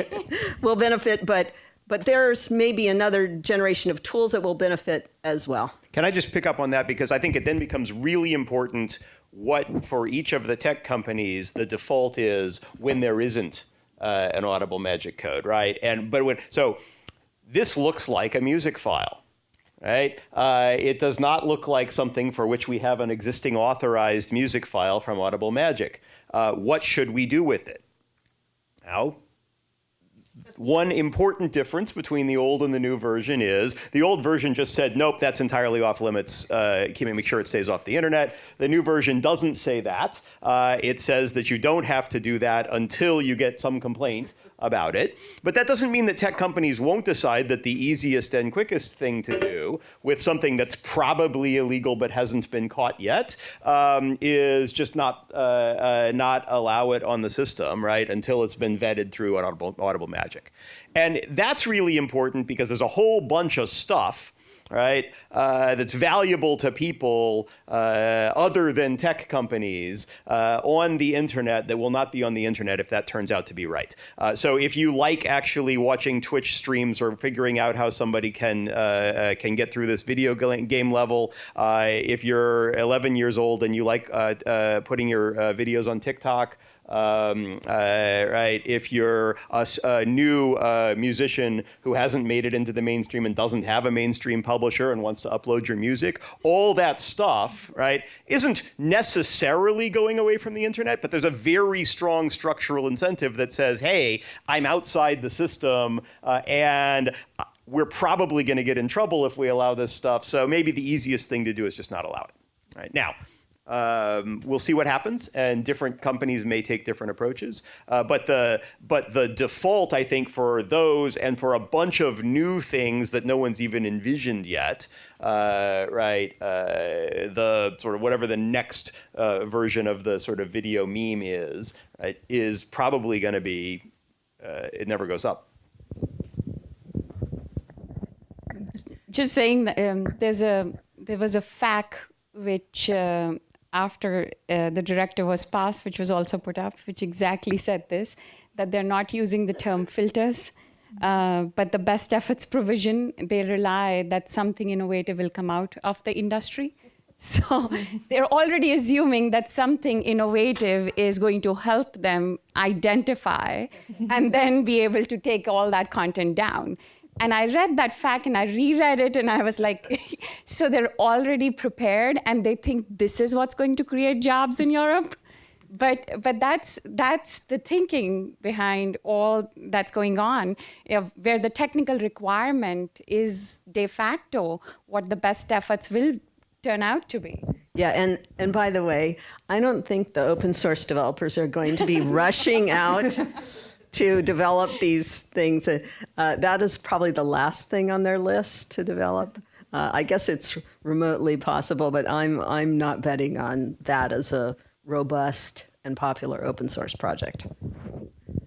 [SPEAKER 5] will benefit, but but there's maybe another generation of tools that will benefit as well.
[SPEAKER 7] Can I just pick up on that because I think it then becomes really important what for each of the tech companies the default is when there isn't uh, an Audible Magic code, right? And but when so this looks like a music file right? Uh, it does not look like something for which we have an existing authorized music file from Audible Magic. Uh, what should we do with it? Now, one important difference between the old and the new version is the old version just said, nope, that's entirely off limits. Uh, make sure it stays off the internet. The new version doesn't say that. Uh, it says that you don't have to do that until you get some complaint about it. But that doesn't mean that tech companies won't decide that the easiest and quickest thing to do with something that's probably illegal but hasn't been caught yet um, is just not uh, uh, not allow it on the system, right, until it's been vetted through an Audible, Audible Magic. And that's really important because there's a whole bunch of stuff right, uh, that's valuable to people uh, other than tech companies uh, on the internet that will not be on the internet if that turns out to be right. Uh, so if you like actually watching Twitch streams or figuring out how somebody can uh, uh, can get through this video game level, if you're 11 years old and you like putting your videos on TikTok, um, uh, right? If you're a, a new uh, musician who hasn't made it into the mainstream and doesn't have a mainstream publisher and wants to upload your music, all that stuff, right, isn't necessarily going away from the internet, but there's a very strong structural incentive that says, hey, I'm outside the system uh, and we're probably going to get in trouble if we allow this stuff. So maybe the easiest thing to do is just not allow it. Right now, um, we'll see what happens, and different companies may take different approaches. Uh, but the but the default, I think, for those and for a bunch of new things that no one's even envisioned yet, uh, right? Uh, the sort of whatever the next uh, version of the sort of video meme is, right, is probably going to be uh, it never goes up.
[SPEAKER 4] Just saying, that, um, there's a there was a FAQ which uh, after uh, the directive was passed, which was also put up, which exactly said this, that they're not using the term filters, uh, but the best efforts provision, they rely that something innovative will come out of the industry. So they're already assuming that something innovative is going to help them identify and then be able to take all that content down. And I read that fact and I reread it and I was like, so they're already prepared and they think this is what's going to create jobs in Europe? But, but that's, that's the thinking behind all that's going on, you know, where the technical requirement is de facto what the best efforts will turn out to be.
[SPEAKER 5] Yeah, and, and by the way, I don't think the open source developers are going to be rushing out to develop these things. Uh, that is probably the last thing on their list to develop. Uh, I guess it's remotely possible, but I'm I'm not betting on that as a robust and popular open source project.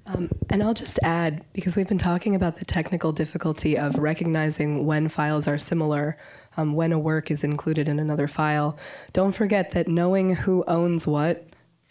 [SPEAKER 6] Um, and I'll just add, because we've been talking about the technical difficulty of recognizing when files are similar, um, when a work is included in another file, don't forget that knowing who owns what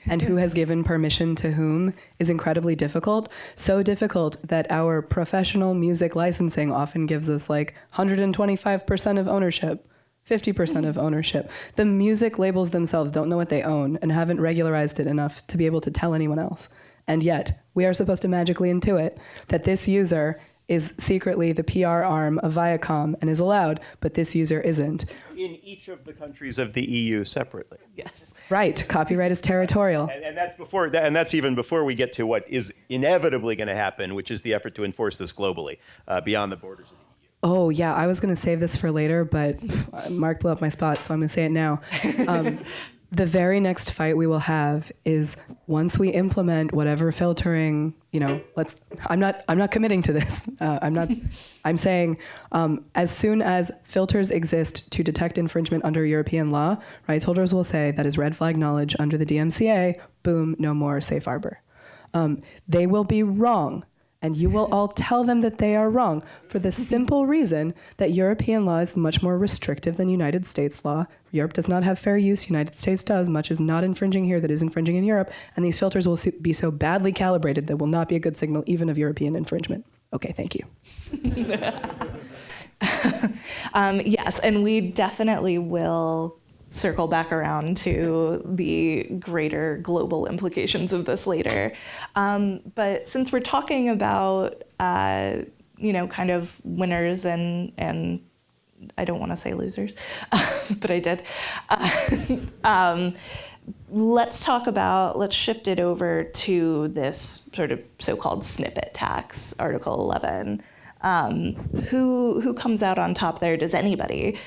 [SPEAKER 6] and who has given permission to whom is incredibly difficult. So difficult that our professional music licensing often gives us like 125% of ownership. 50% of ownership. The music labels themselves don't know what they own and haven't regularized it enough to be able to tell anyone else. And yet, we are supposed to magically intuit that this user is secretly the PR arm of Viacom and is allowed, but this user isn't.
[SPEAKER 7] In each of the countries of the EU separately.
[SPEAKER 2] Yes.
[SPEAKER 6] Right. Copyright is territorial.
[SPEAKER 7] And, and that's before, and that's even before we get to what is inevitably going to happen, which is the effort to enforce this globally uh, beyond the borders of the EU.
[SPEAKER 6] Oh yeah, I was going to save this for later, but Mark blew up my spot, so I'm going to say it now. Um, the very next fight we will have is once we implement whatever filtering you know let's i'm not i'm not committing to this. Uh, i'm not i'm saying um, as soon as filters exist to detect infringement under european law rights holders will say that is red flag knowledge under the dmca boom no more safe harbor. Um, they will be wrong and you will all tell them that they are wrong for the simple reason that European law is much more restrictive than United States law. Europe does not have fair use, United States does. Much is not infringing here that is infringing in Europe, and these filters will be so badly calibrated that will not be a good signal even of European infringement. Okay, thank you.
[SPEAKER 2] um, yes, and we definitely will circle back around to the greater global implications of this later. Um, but since we're talking about, uh, you know, kind of winners and, and I don't want to say losers, but I did. Uh, um, let's talk about, let's shift it over to this sort of so-called snippet tax, Article 11. Um, who, who comes out on top there? Does anybody?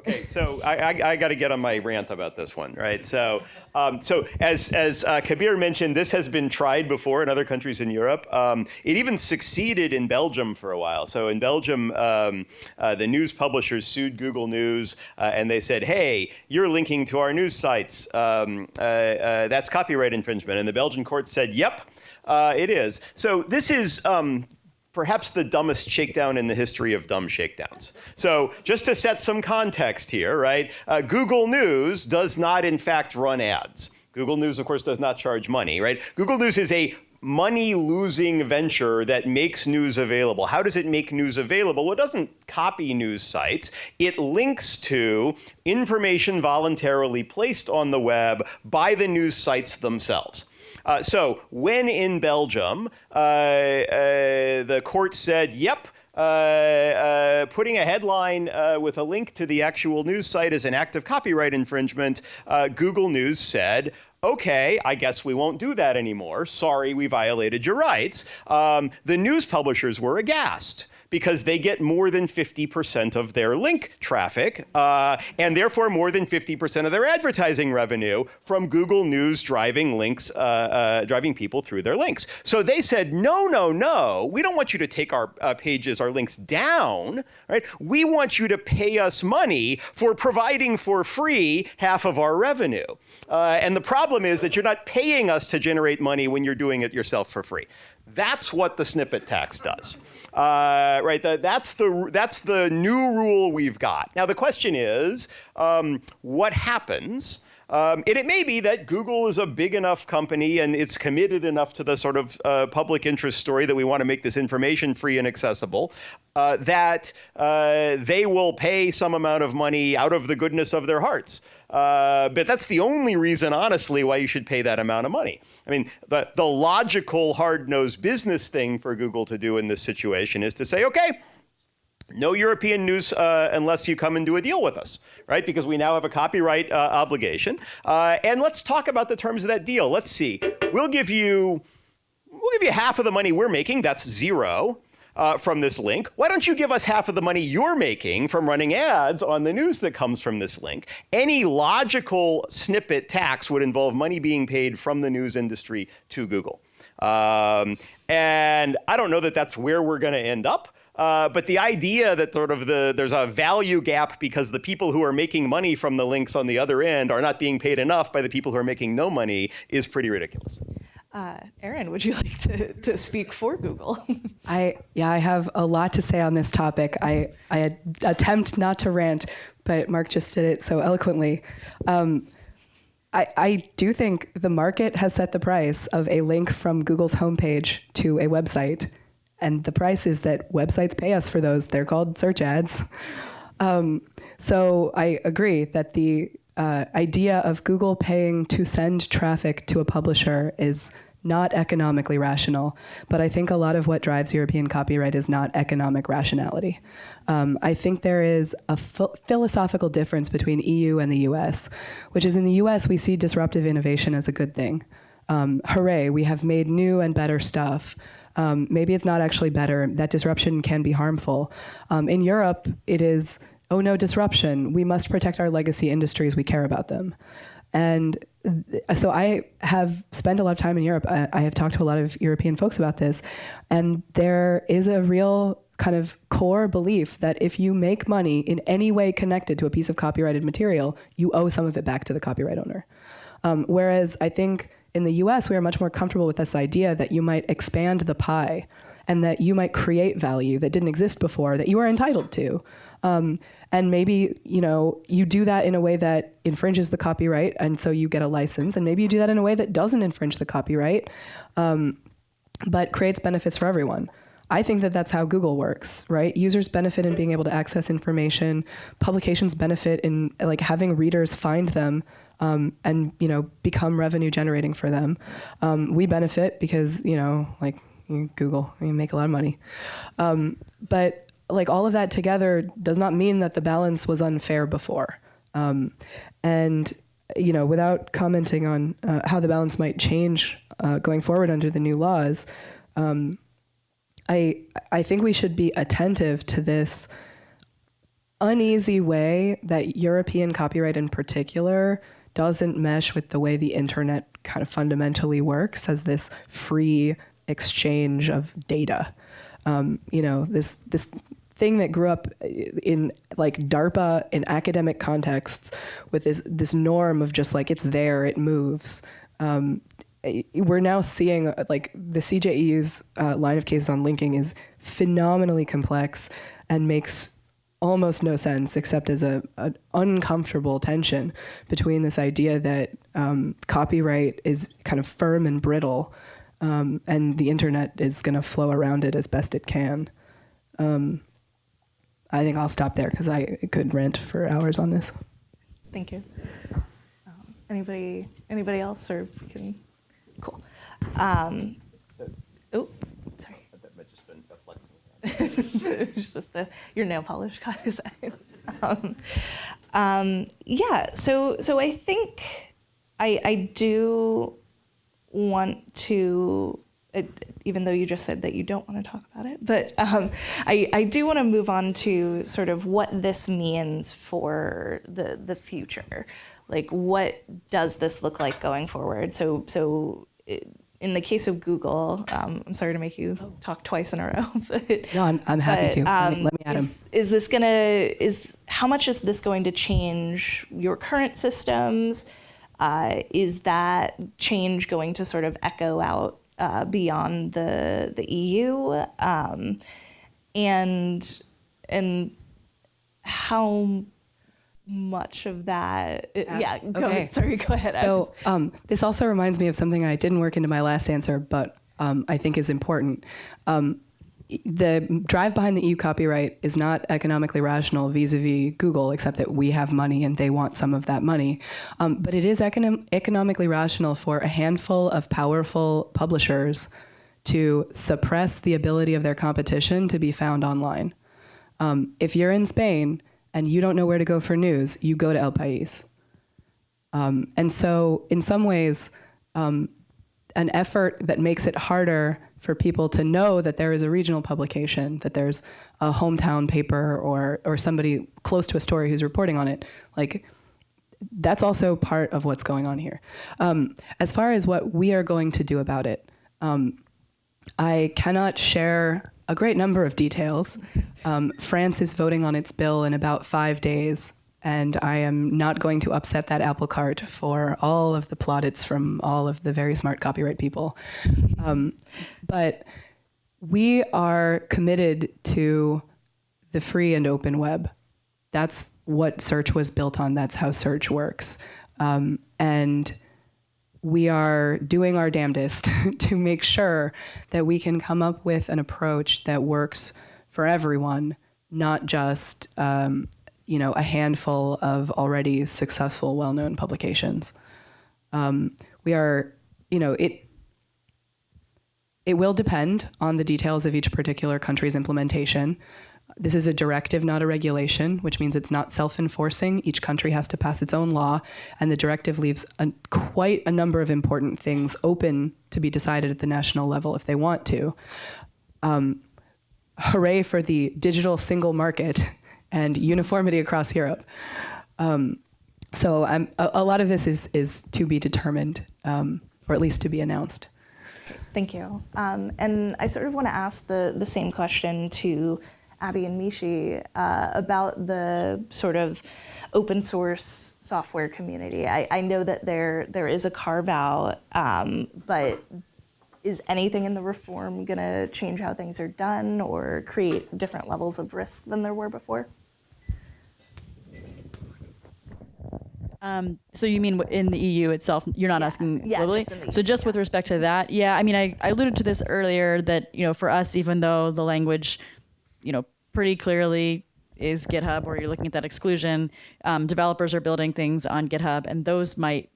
[SPEAKER 7] Okay, so I, I, I got to get on my rant about this one, right? So, um, so as as uh, Kabir mentioned, this has been tried before in other countries in Europe. Um, it even succeeded in Belgium for a while. So in Belgium, um, uh, the news publishers sued Google News, uh, and they said, "Hey, you're linking to our news sites. Um, uh, uh, that's copyright infringement." And the Belgian court said, "Yep, uh, it is." So this is. Um, perhaps the dumbest shakedown in the history of dumb shakedowns. So, just to set some context here, right? Uh, Google News does not, in fact, run ads. Google News, of course, does not charge money, right? Google News is a money losing venture that makes news available. How does it make news available? Well, it doesn't copy news sites, it links to information voluntarily placed on the web by the news sites themselves. Uh, so, when in Belgium, uh, uh, the court said, yep, uh, uh, putting a headline uh, with a link to the actual news site is an act of copyright infringement, uh, Google News said, okay, I guess we won't do that anymore. Sorry, we violated your rights. Um, the news publishers were aghast because they get more than 50% of their link traffic uh, and therefore more than 50% of their advertising revenue from Google News driving links, uh, uh, driving people through their links. So they said, no, no, no, we don't want you to take our uh, pages, our links down, right? We want you to pay us money for providing for free half of our revenue. Uh, and the problem is that you're not paying us to generate money when you're doing it yourself for free. That's what the snippet tax does. Uh, right, the, that's, the, that's the new rule we've got. Now, the question is um, what happens? Um, and it may be that Google is a big enough company and it's committed enough to the sort of uh, public interest story that we want to make this information free and accessible uh, that uh, they will pay some amount of money out of the goodness of their hearts. Uh, but that's the only reason, honestly, why you should pay that amount of money. I mean, the, the logical, hard nosed business thing for Google to do in this situation is to say, okay, no European news uh, unless you come and do a deal with us, right? Because we now have a copyright uh, obligation. Uh, and let's talk about the terms of that deal. Let's see. We'll give you, we'll give you half of the money we're making. That's zero uh, from this link. Why don't you give us half of the money you're making from running ads on the news that comes from this link? Any logical snippet tax would involve money being paid from the news industry to Google. Um, and I don't know that that's where we're going to end up. Uh, but the idea that sort of the there's a value gap because the people who are making money from the links on the other end are not being paid enough by the people who are making no money is pretty ridiculous.
[SPEAKER 2] Uh, Erin, would you like to, to speak for Google?
[SPEAKER 6] I yeah, I have a lot to say on this topic. I I attempt not to rant, but Mark just did it so eloquently. Um, I, I do think the market has set the price of a link from Google's homepage to a website, and the price is that websites pay us for those. They're called search ads. Um, so I agree that the uh, idea of Google paying to send traffic to a publisher is not economically rational. But I think a lot of what drives European copyright is not economic rationality. Um, I think there is a ph- philosophical difference between EU and the US, which is in the US, we see disruptive innovation as a good thing. Um, hooray, we have made new and better stuff. Um, maybe it's not actually better. That disruption can be harmful. Um, in Europe, it is oh no, disruption. We must protect our legacy industries. We care about them. And so I have spent a lot of time in Europe. I, I have talked to a lot of European folks about this. And there is a real kind of core belief that if you make money in any way connected to a piece of copyrighted material, you owe some of it back to the copyright owner. Um, whereas I think in the US, we are much more comfortable with this idea that you might expand the pie and that you might create value that didn't exist before that you are entitled to. Um, and maybe you know you do that in a way that infringes the copyright, and so you get a license. And maybe you do that in a way that doesn't infringe the copyright, um, but creates benefits for everyone. I think that that's how Google works, right? Users benefit in being able to access information. Publications benefit in like having readers find them um, and you know become revenue generating for them. Um, we benefit because you know like Google, you make a lot of money. Um, but like all of that together does not mean that the balance was unfair before. Um, and you know, without commenting on uh, how the balance might change uh, going forward under the new laws, um, I I think we should be attentive to this uneasy way that European copyright in particular doesn't mesh with the way the internet kind of fundamentally works as this free exchange of data. Um, you know, this this thing that grew up in like DARPA in academic contexts with this this norm of just like it's there, it moves. Um, eh, we're now seeing uh, like the CJEU's uh, line of cases on linking is phenomenally complex and makes almost no sense except as a an uncomfortable tension between this idea that um, copyright is kind of firm and brittle um, and the internet is going to flow around it as best it can. Um, I think I'll stop there because I could rant for hours on this.
[SPEAKER 2] Thank you. Um, anybody, anybody else, or can? Cool. Oh. It was just the, your nail polish got his eye. Um, um, yeah. So, so I think I I do want to. It, even though you just said that you don't want to talk about it, but um, I, I do want to move on to sort of what this means for the the future. Like, what does this look like going forward? So, so it, in the case of Google, um, I'm sorry to make you talk twice in a row. But,
[SPEAKER 6] No, I'm- I'm happy
[SPEAKER 2] but,
[SPEAKER 6] to. Let me-
[SPEAKER 2] um,
[SPEAKER 6] let me add 'em.
[SPEAKER 2] is, is this gonna is how much is this going to change your current systems? Uh, is that change going to sort of echo out uh, beyond the the EU? Um, and and how much of that? yeah, go
[SPEAKER 6] okay.
[SPEAKER 2] ahead. Sorry, go ahead.
[SPEAKER 6] So um, this also reminds me of something I didn't work into my last answer, but um, I think is important. Um, the drive behind the EU copyright is not economically rational vis-a-vis Google, except that we have money and they want some of that money. Um, but it is econom- economically rational for a handful of powerful publishers to suppress the ability of their competition to be found online. Um, if you're in Spain and you don't know where to go for news, you go to El País. Um, and so, in some ways, um, an effort that makes it harder for people to know that there is a regional publication, that there's a hometown paper or or somebody close to a story who's reporting on it, like that's also part of what's going on here. Um, as far as what we are going to do about it, um, I cannot share a great number of details. Um, France is voting on its bill in about five days, and I am not going to upset that apple cart for all of the plaudits from all of the very smart copyright people. Um, but we are committed to the free and open web. That's what search was built on. That's how search works. Um, and we are doing our damnedest to make sure that we can come up with an approach that works for everyone, not just um, you know a handful of already successful, well-known publications. Um, we are, you know, it. It will depend on the details of each particular country's implementation. This is a directive, not a regulation, which means it's not self enforcing. Each country has to pass its own law, and the directive leaves a, quite a number of important things open to be decided at the national level if they want to. Um, hooray for the digital single market and uniformity across Europe. Um, so a, a lot of this is, is to be determined, um, or at least to be announced.
[SPEAKER 2] Thank you. Um, and I sort of want to ask the, the same question to Abby and Mishi uh, about the sort of open source software community. I, I know that there there is a carve out, um, but is anything in the reform going to change how things are done or create different levels of risk than there were before?
[SPEAKER 3] Um, so you mean in the EU itself? You're not asking
[SPEAKER 2] yeah,
[SPEAKER 3] globally.
[SPEAKER 2] just
[SPEAKER 3] so just with respect to that, yeah. I mean, I, I alluded to this earlier that you know for us, even though the language, you know, pretty clearly is GitHub, or you're looking at that exclusion, um, developers are building things on GitHub, and those might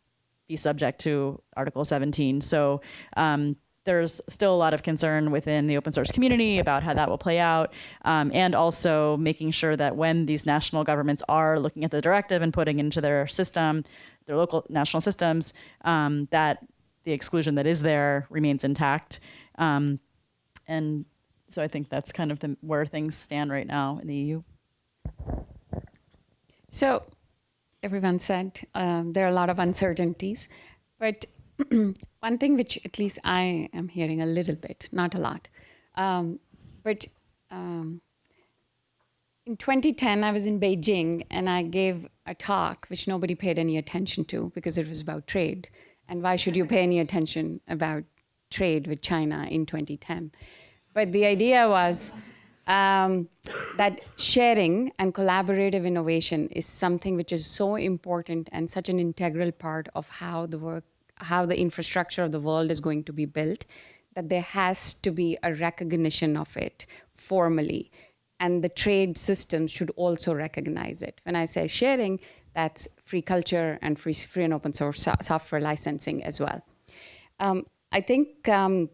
[SPEAKER 3] be subject to Article 17. So um, there's still a lot of concern within the open source community about how that will play out, um, and also making sure that when these national governments are looking at the directive and putting into their system, their local national systems, um, that the exclusion that is there remains intact. Um, and so I think that's kind of the, where things stand right now in the EU.
[SPEAKER 4] So, everyone said um, there are a lot of uncertainties, but one thing which at least I am hearing a little bit, not a lot, um, but um, in 2010 I was in Beijing and I gave a talk which nobody paid any attention to because it was about trade, And why should you pay any attention about trade with China in 2010? But the idea was um, that sharing and collaborative innovation is something which is so important and such an integral part of how the work, how the infrastructure of the world is going to be built, that there has to be a recognition of it formally. And the trade systems should also recognize it. When I say sharing, that's free culture and free, free and open source software licensing as well. Um, I think um,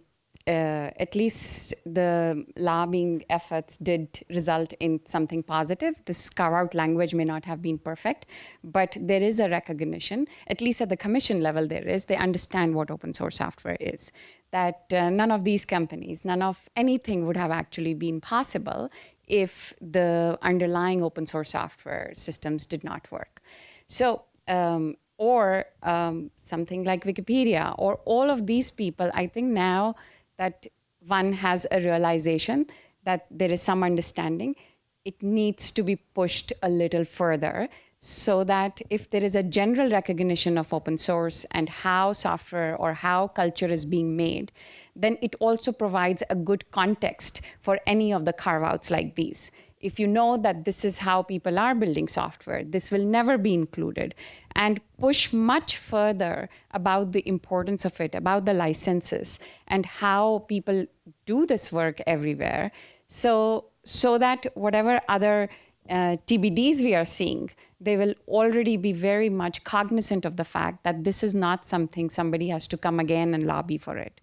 [SPEAKER 4] uh, at least the lobbying efforts did result in something positive. This carve out language may not have been perfect, but there is a recognition, at least at the commission level, there is. They understand what open source software is. That uh, none of these companies, none of anything would have actually been possible if the underlying open source software systems did not work. So, um, or um, something like Wikipedia, or all of these people, I think now that one has a realization that there is some understanding, it needs to be pushed a little further so that if there is a general recognition of open source and how software or how culture is being made, then it also provides a good context for any of the carve outs like these. If you know that this is how people are building software, this will never be included, and push much further about the importance of it, about the licenses, and how people do this work everywhere. So, so that whatever other uh, TBDs we are seeing, they will already be very much cognizant of the fact that this is not something somebody has to come again and lobby for it.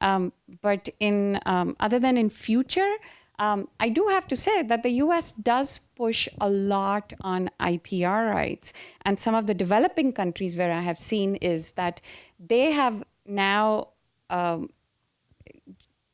[SPEAKER 4] Um, but in um, other than in future, um, I do have to say that the US does push a lot on IPR rights. And some of the developing countries where I have seen is that they have now um,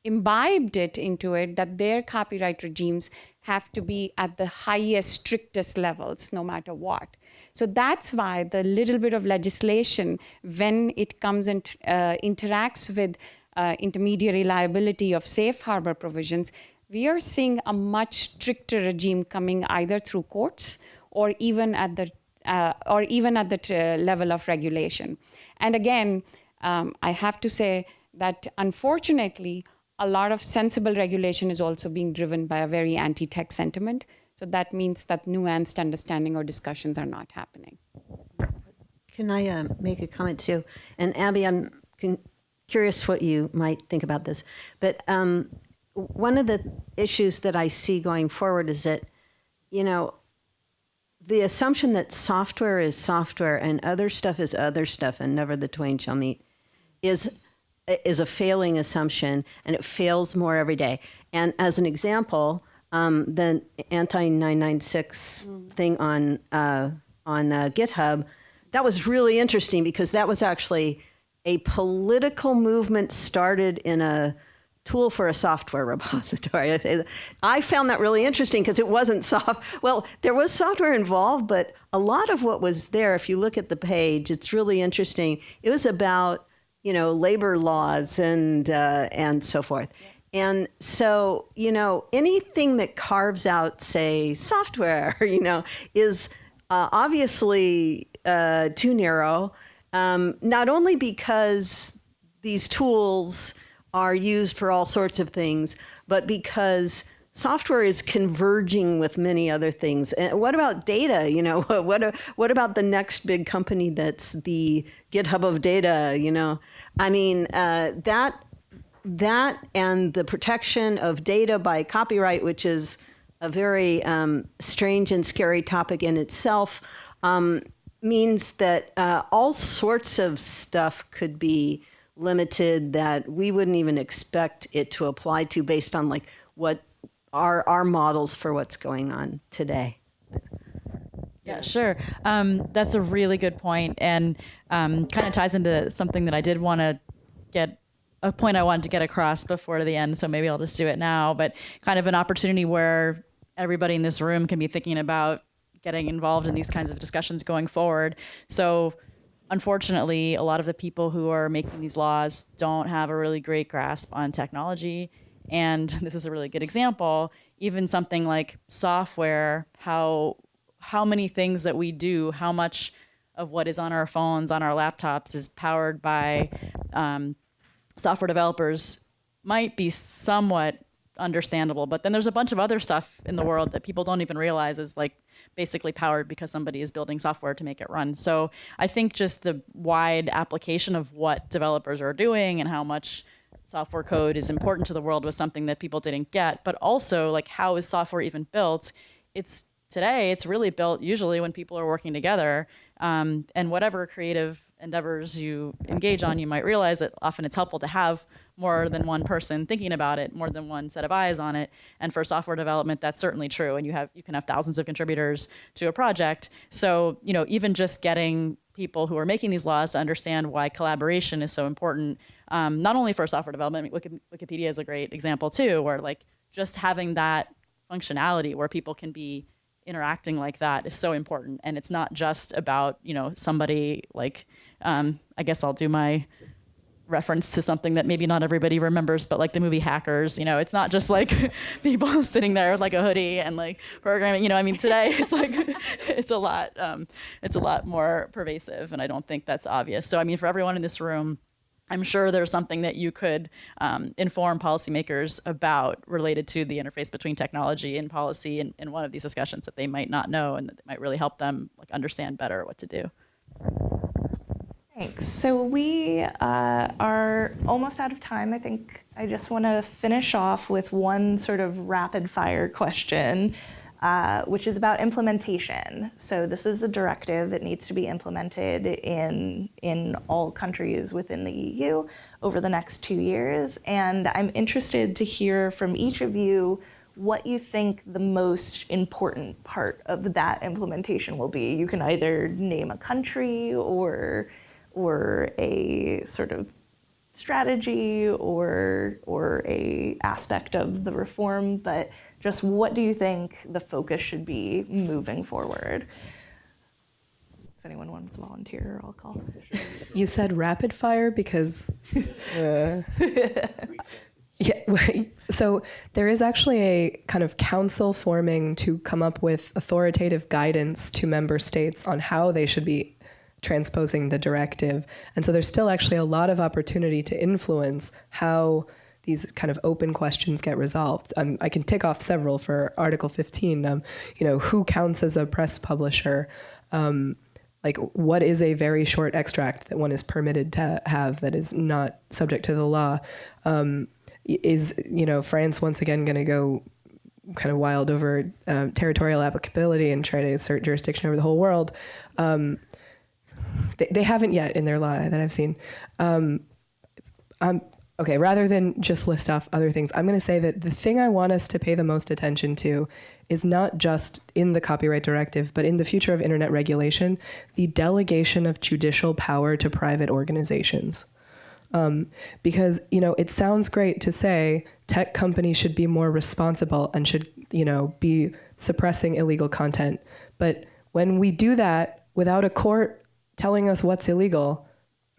[SPEAKER 4] imbibed it into it that their copyright regimes have to be at the highest, strictest levels, no matter what. So that's why the little bit of legislation, when it comes and uh, interacts with uh, intermediary liability of safe harbor provisions, we are seeing a much stricter regime coming either through courts or even at the uh, or even at the t- level of regulation. And again, um, I have to say that unfortunately, a lot of sensible regulation is also being driven by a very anti-tech sentiment. So that means that nuanced understanding or discussions are not happening.
[SPEAKER 5] Can I uh, make a comment too? And Abby, I'm curious what you might think about this. But um, one of the issues that I see going forward is that, you know, the assumption that software is software and other stuff is other stuff and never the twain shall meet is is a failing assumption and it fails more every day. And as an example, um, the anti 996 thing on uh, on uh, GitHub, that was really interesting because that was actually a political movement started in a tool for a software repository. I found that really interesting because it wasn't soft. Well, there was software involved, but a lot of what was there, if you look at the page, it's really interesting. It was about you know labor laws and uh, and so forth. And so, you know, anything that carves out, say, software, you know, is uh, obviously uh, too narrow. Um, not only because these tools are used for all sorts of things, but because software is converging with many other things. And what about data? You know, what what about the next big company that's the GitHub of data? You know, I mean uh, that that and the protection of data by copyright, which is a very um, strange and scary topic in itself, um, means that uh, all sorts of stuff could be limited that we wouldn't even expect it to apply to based on like what are our models for what's going on today.
[SPEAKER 3] Yeah, sure. Um, that's a really good point, and um, kind of ties into something that I did want to get a point I wanted to get across before the end. So maybe I'll just do it now. But kind of an opportunity where everybody in this room can be thinking about getting involved in these kinds of discussions going forward. So unfortunately, a lot of the people who are making these laws don't have a really great grasp on technology. And this is a really good example. Even something like software, how how many things that we do, how much of what is on our phones, on our laptops, is powered by um, software developers might be somewhat understandable. But then there's a bunch of other stuff in the world that people don't even realize is like basically powered because somebody is building software to make it run. So I think just the wide application of what developers are doing and how much software code is important to the world was something that people didn't get. But also like how is software even built? It's today it's really built usually when people are working together um, and whatever creative endeavors you engage on, you might realize that often it's helpful to have more than one person thinking about it, more than one set of eyes on it. And for software development, that's certainly true. And you have you can have thousands of contributors to a project. So you know even just getting people who are making these laws to understand why collaboration is so important, um, not only for software development. Wikipedia is a great example too, where like just having that functionality where people can be interacting like that is so important and it's not just about you know somebody like um, i guess i'll do my reference to something that maybe not everybody remembers but like the movie hackers you know it's not just like people sitting there with like a hoodie and like programming you know i mean today it's like it's a lot um, it's a lot more pervasive and i don't think that's obvious so i mean for everyone in this room I'm sure there's something that you could um, inform policymakers about related to the interface between technology and policy in, in one of these discussions that they might not know and that might really help them like understand better what to do.
[SPEAKER 2] Thanks. So we uh, are almost out of time. I think I just want to finish off with one sort of rapid fire question uh, which is about implementation. So this is a directive. It needs to be implemented in, in all countries within the EU over the next two years. And I'm interested to hear from each of you what you think the most important part of that implementation will be. You can either name a country or, or a sort of strategy or, or a aspect of the reform, but just what do you think the focus should be moving forward? If anyone wants to volunteer, I'll call.
[SPEAKER 6] You said rapid fire because. Uh, yeah, so there is actually a kind of council forming to come up with authoritative guidance to member states on how they should be transposing the directive. And so there's still actually a lot of opportunity to influence how these kind of open questions get resolved. Um, I can tick off several for Article 15. Um, you know, who counts as a press publisher? Um, like, what is a very short extract that one is permitted to have that is not subject to the law? Um, is you know France once again going to go kind of wild over uh, territorial applicability and try to assert jurisdiction over the whole world? Um, they, they, haven't yet in their law that I've seen. Um, Okay, rather than just list off other things, I'm going to say that the thing I want us to pay the most attention to is not just in the copyright directive, but in the future of internet regulation, the delegation of judicial power to private organizations. Um, because you know it sounds great to say tech companies should be more responsible and should you know be suppressing illegal content, but when we do that without a court telling us what's illegal,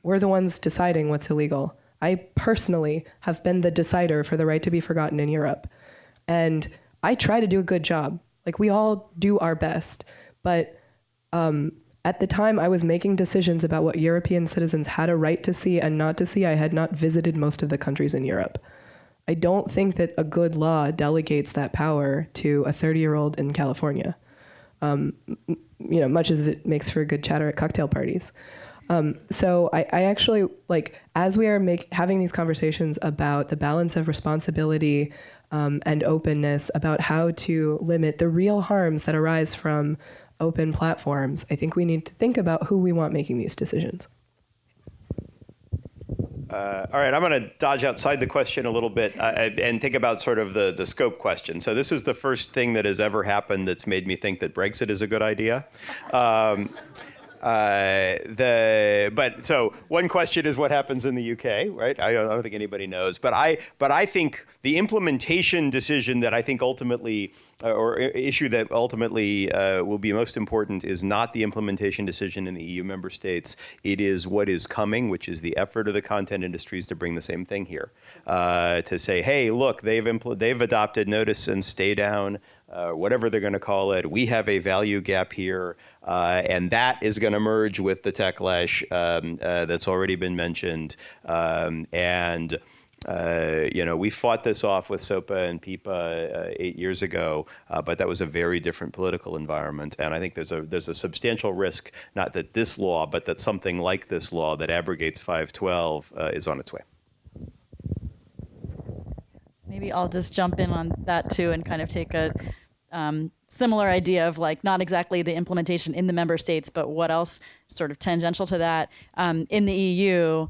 [SPEAKER 6] we're the ones deciding what's illegal. I personally have been the decider for the right to be forgotten in Europe. And I try to do a good job. Like we all do our best. But um, at the time I was making decisions about what European citizens had a right to see and not to see, I had not visited most of the countries in Europe. I don't think that a good law delegates that power to a 30 year old in California. Um, you know, much as it makes for good chatter at cocktail parties. Um, so I, I, actually like as we are make, having these conversations about the balance of responsibility um, and openness, about how to limit the real harms that arise from open platforms. I think we need to think about who we want making these decisions.
[SPEAKER 7] Uh, all right, I'm going to dodge outside the question a little bit uh, and think about sort of the, the scope question. So this is the first thing that has ever happened that's made me think that Brexit is a good idea. Um, uh, the but so one question is what happens in the UK, right? I don't, I don't, think anybody knows, but I but I think the implementation decision that I think ultimately uh, or issue that ultimately uh, will be most important is not the implementation decision in the EU member states. It is what is coming, which is the effort of the content industries to bring the same thing here, uh, to say, hey, look, they've they've adopted notice and stay down uh, whatever they're going to call it. We have a value gap here, uh, and that is going to merge with the techlash um, uh, that's already been mentioned. Um, and uh, you know, we fought this off with SOPA and PIPA uh, eight years ago, but that was a very different political environment. And I think there's a there's a substantial risk, not that this law, but that something like this law that abrogates 512 uh, is on its way.
[SPEAKER 3] Maybe I'll just jump in on that too and kind of take a um, similar idea of like not exactly the implementation in the member states, but what else sort of tangential to that. Um, in the EU,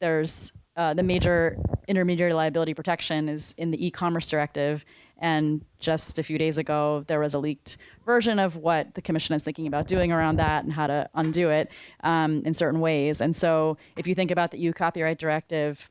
[SPEAKER 3] there's uh, the major intermediary liability protection is in the e-commerce directive. And just a few days ago, there was a leaked version of what the commission is thinking about doing around that and how to undo it um, in certain ways. And so if you think about the EU copyright directive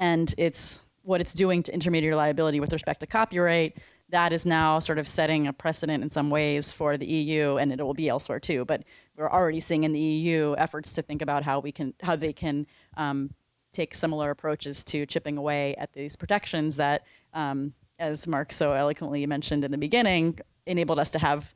[SPEAKER 3] and it's what it's doing to intermediary liability with respect to copyright, that is now sort of setting a precedent in some ways for the EU, and it will be elsewhere too. But we're already seeing in the EU efforts to think about how we can, how they can um, take similar approaches to chipping away at these protections that, um, as Mark so eloquently mentioned in the beginning, enabled us to have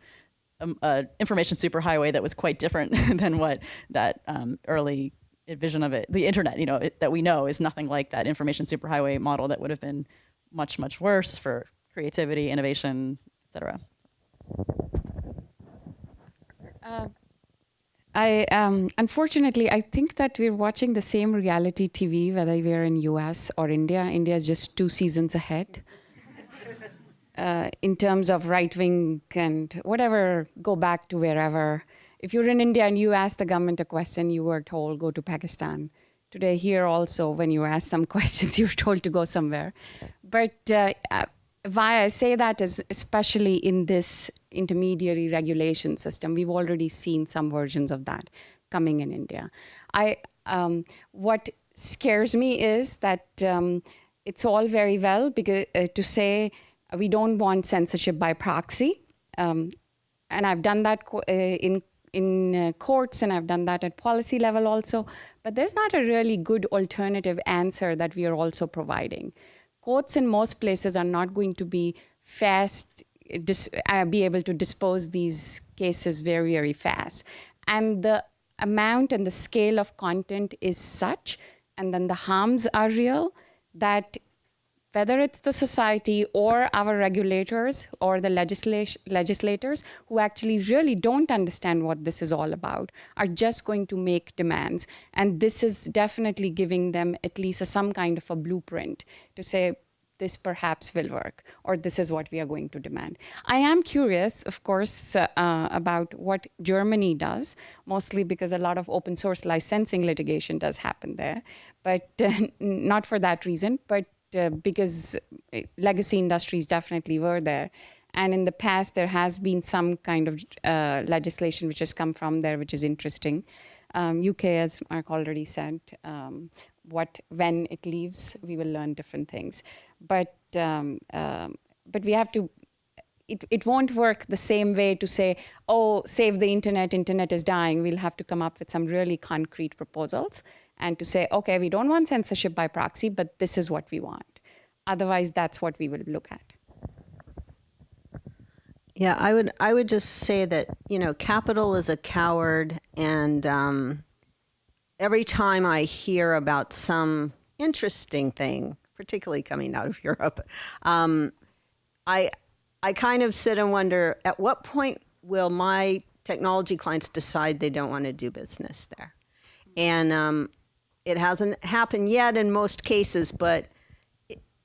[SPEAKER 3] um, an information superhighway that was quite different than what that um, early vision of it, the internet, you know, it, that we know is nothing like that information superhighway model that would have been much, much worse for creativity, innovation, et cetera.
[SPEAKER 4] Uh, I um, unfortunately I think that we're watching the same reality TV whether we're in US or India. India is just two seasons ahead. Uh, in terms of right wing and whatever, go back to wherever. If you're in India and you ask the government a question, you were told go to Pakistan. Today here also, when you ask some questions, you're told to go somewhere. But uh, why I say that is especially in this intermediary regulation system, we've already seen some versions of that coming in India. I, um, what scares me is that um, it's all very well because, uh, to say we don't want censorship by proxy. Um, and I've done that uh, in in uh, courts and I've done that at policy level also. But there's not a really good alternative answer that we are also providing courts in most places are not going to be fast, uh, be able to dispose these cases very, very fast. And the amount and the scale of content is such, and then the harms are real, that whether it's the society or our regulators or the legislators who actually really don't understand what this is all about are just going to make demands. And this is definitely giving them at least a, some kind of a blueprint to say, this perhaps will work, or this is what we are going to demand. I am curious, of course, uh, about what Germany does, mostly because a lot of open source licensing litigation does happen there, but uh, not for that reason, but uh, because uh, legacy industries definitely were there. And in the past, there has been some kind of uh, legislation which has come from there, which is interesting. Um, UK, as Mark already said, um, what when it leaves, we will learn different things. But um, um but we have to. It, it won't work the same way to say, oh, save the internet, internet is dying. We'll have to come up with some really concrete proposals and to say, okay, we don't want censorship by proxy, but this is what we want. Otherwise, that's what we will look at.
[SPEAKER 5] Yeah, I would I would just say that you know capital is a coward, and um, every time I hear about some interesting thing, particularly coming out of Europe, um, I I kind of sit and wonder at what point will my technology clients decide they don't want to do business there, and um, it hasn't happened yet in most cases, but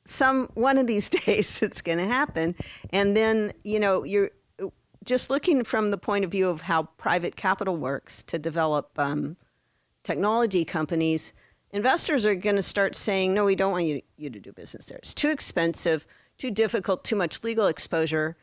[SPEAKER 5] some one of these days it's going to happen. And then you know you're just looking from the point of view of how private capital works to develop um, technology companies investors are going to start saying no we don't want you, you to do business there. It's too expensive too difficult too much legal exposure.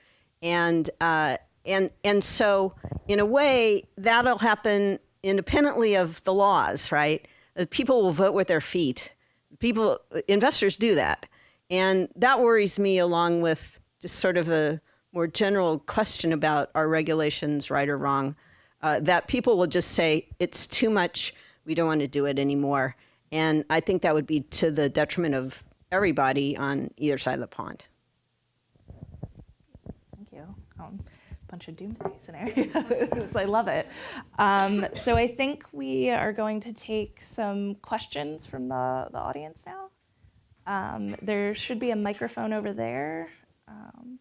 [SPEAKER 5] And uh, and and so in a way that'll happen independently of the laws right people will vote with their feet people investors do that and that worries me along with just sort of a more general question about are regulations right or wrong, uh, that people will just say, it's too much, we don't want to do it anymore. And I think that would be to the detriment of everybody on either side of the pond.
[SPEAKER 3] Thank
[SPEAKER 2] you. Um, bunch of doomsday scenarios. I love it. Um, so I think we are going to take some questions from the, the audience now. Um, there should be a microphone over there. Um,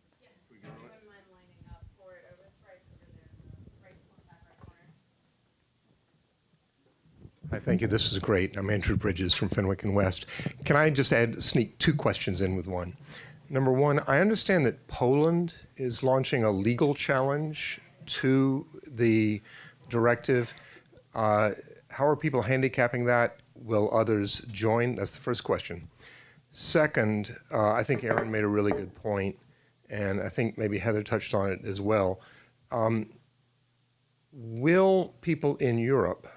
[SPEAKER 8] Hi, thank you. This is great. I'm Andrew Bridges from Fenwick and West. Can I just add, sneak two questions in with one? Number one, I understand that Poland is launching a legal challenge to the directive. Uh, how are people handicapping that? Will others join? That's the first question. Second, uh, I think Erin made a really good point, and I think maybe Heather touched on it as well. Um, will people in Europe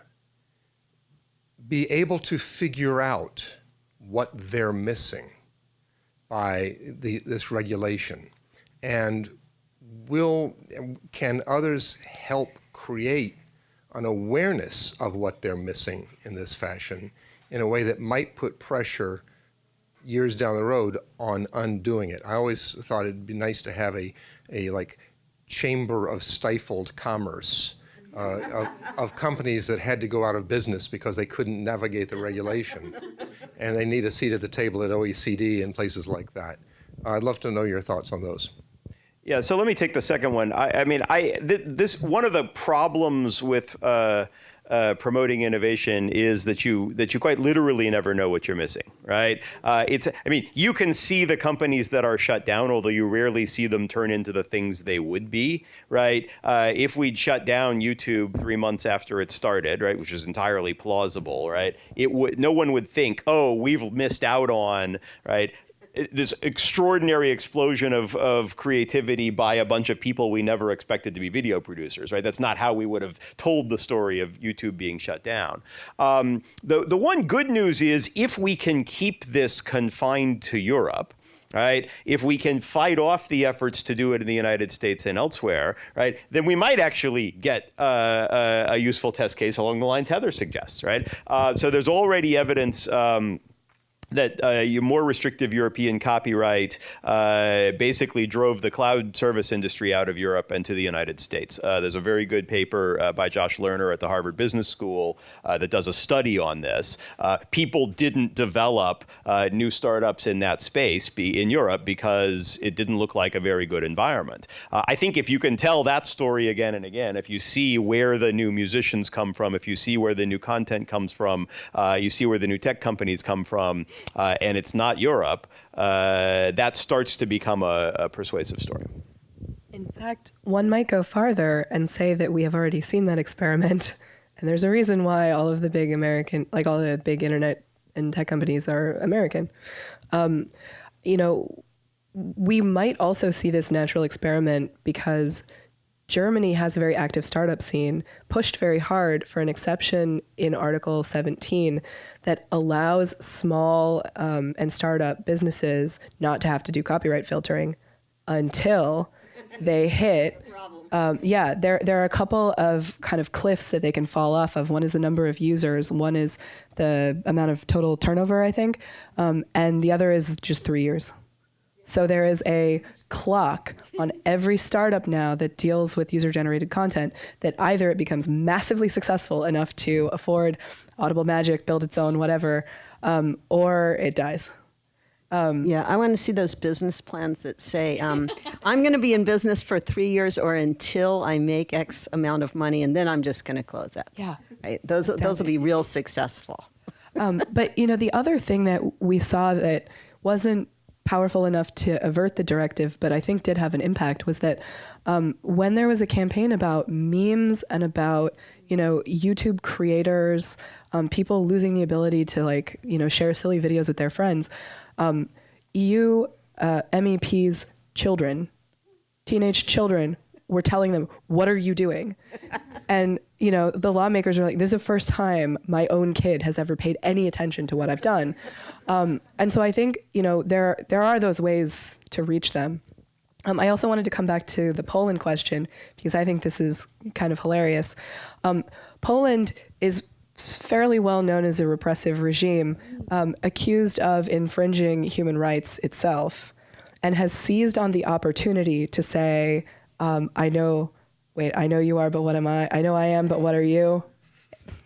[SPEAKER 8] be able to figure out what they're missing by the, this regulation? And will, can others help create an awareness of what they're missing in this fashion in a way that might put pressure years down the road on undoing it? I always thought it'd be nice to have a, a like chamber of stifled commerce uh, of, of, companies that had to go out of business because they couldn't navigate the regulations. and they need a seat at the table at OECD and places like that. I'd love to know your thoughts on those.
[SPEAKER 7] Yeah, so let me take the second one. I, I mean, I th this one of the problems with uh, uh, promoting innovation is that you that you quite literally never know what you're missing, right? Uh, it's I mean you can see the companies that are shut down, although you rarely see them turn into the things they would be, right? Uh, if we'd shut down YouTube three months after it started, right, which is entirely plausible, right? It would no one would think, oh, we've missed out on right this extraordinary explosion of, of creativity by a bunch of people we never expected to be video producers, right? That's not how we would have told the story of YouTube being shut down. Um, the, the one good news is if we can keep this confined to Europe, right? If we can fight off the efforts to do it in the United States and elsewhere, right, then we might actually get uh, a, a, useful test case along the lines Heather suggests, right? Uh, so there's already evidence. Um, that uh, your more restrictive European copyright uh, basically drove the cloud service industry out of Europe and to the United States. Uh, there's a very good paper uh, by Josh Lerner at the Harvard Business School uh, that does a study on this. Uh, people didn't develop new startups in that space be in Europe because it didn't look like a very good environment. I think if you can tell that story again and again, if you see where the new musicians come from, if you see where the new content comes from, you see where the new tech companies come from, uh, and it's not Europe, uh, that starts to become a, a persuasive story.
[SPEAKER 6] In fact, one might go farther and say that we have already seen that experiment. And there's a reason why all of the big American, like all the big internet and tech companies are American. Um, you know, we might also see this natural experiment because Germany has a very active startup scene, pushed very hard for an exception in Article 17 that allows small um, and startup businesses not to have to do copyright filtering until they hit. Um, yeah, there there are a couple of kind of cliffs that they can fall off of. One is the number of users. One is the amount of total turnover, I think, um, and the other is just three years. So there is a clock on every startup now that deals with user generated content that either it becomes massively successful enough to afford Audible Magic, build its own, whatever, um, or it dies.
[SPEAKER 5] Um, yeah, I want to see those business plans that say, um, I'm going to be in business for three years or until I make X amount of money, and then I'm just going to close up.
[SPEAKER 6] Yeah.
[SPEAKER 5] Right? Those, those will be real successful.
[SPEAKER 6] Um, but, you know, the other thing that we saw that wasn't powerful enough to avert the directive, but I think did have an impact was that um, when there was a campaign about memes and about you know YouTube creators, um, people losing the ability to like you know share silly videos with their friends, um, EU uh, MEPs' children, teenage children were telling them, "What are you doing?" and you know the lawmakers are like, "This is the first time my own kid has ever paid any attention to what I've done." Um, and so I think you know there there are those ways to reach them. Um, I also wanted to come back to the Poland question because I think this is kind of hilarious. Um, Poland is fairly well known as a repressive regime, um, accused of infringing human rights itself. and has seized on the opportunity to say, um, I know, wait, I know you are, but what am I? I know I am, but what are you?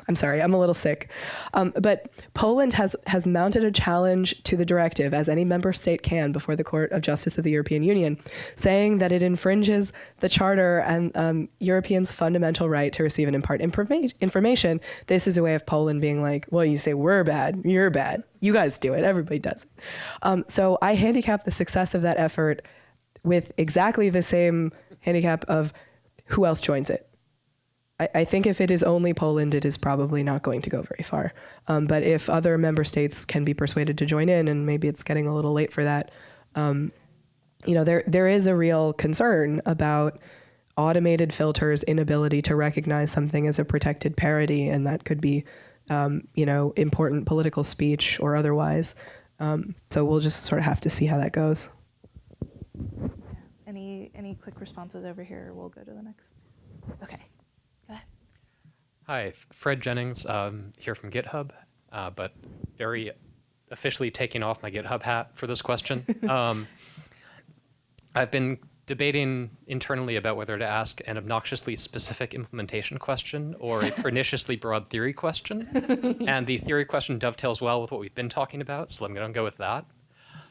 [SPEAKER 6] I'm sorry, I'm a little sick. Um, but Poland has, has mounted a challenge to the directive, as any member state can, before the Court of Justice of the European Union, saying that it infringes the Charter and um, Europeans' fundamental right to receive and impart informa- information. This is a way of Poland being like, well, you say we're bad, you're bad. You guys do it, everybody does it. Um, so I handicap the success of that effort with exactly the same handicap of who else joins it. I, I think if it is only Poland, it is probably not going to go very far. Um, but if other member states can be persuaded to join in, and maybe it's getting a little late for that, um, you know, there there is a real concern about automated filters' inability to recognize something as a protected parody, and that could be, um, you know, important political speech or otherwise. Um, so we'll just sort of have to see how that goes.
[SPEAKER 2] Any any quick responses over here? We'll go to the next. Okay. Go ahead.
[SPEAKER 9] Hi, Fred Jennings um, here from GitHub, uh, but very officially taking off my GitHub hat for this question. um, I've been debating internally about whether to ask an obnoxiously specific implementation question or a perniciously broad theory question. and the theory question dovetails well with what we've been talking about, so I'm going to go with that.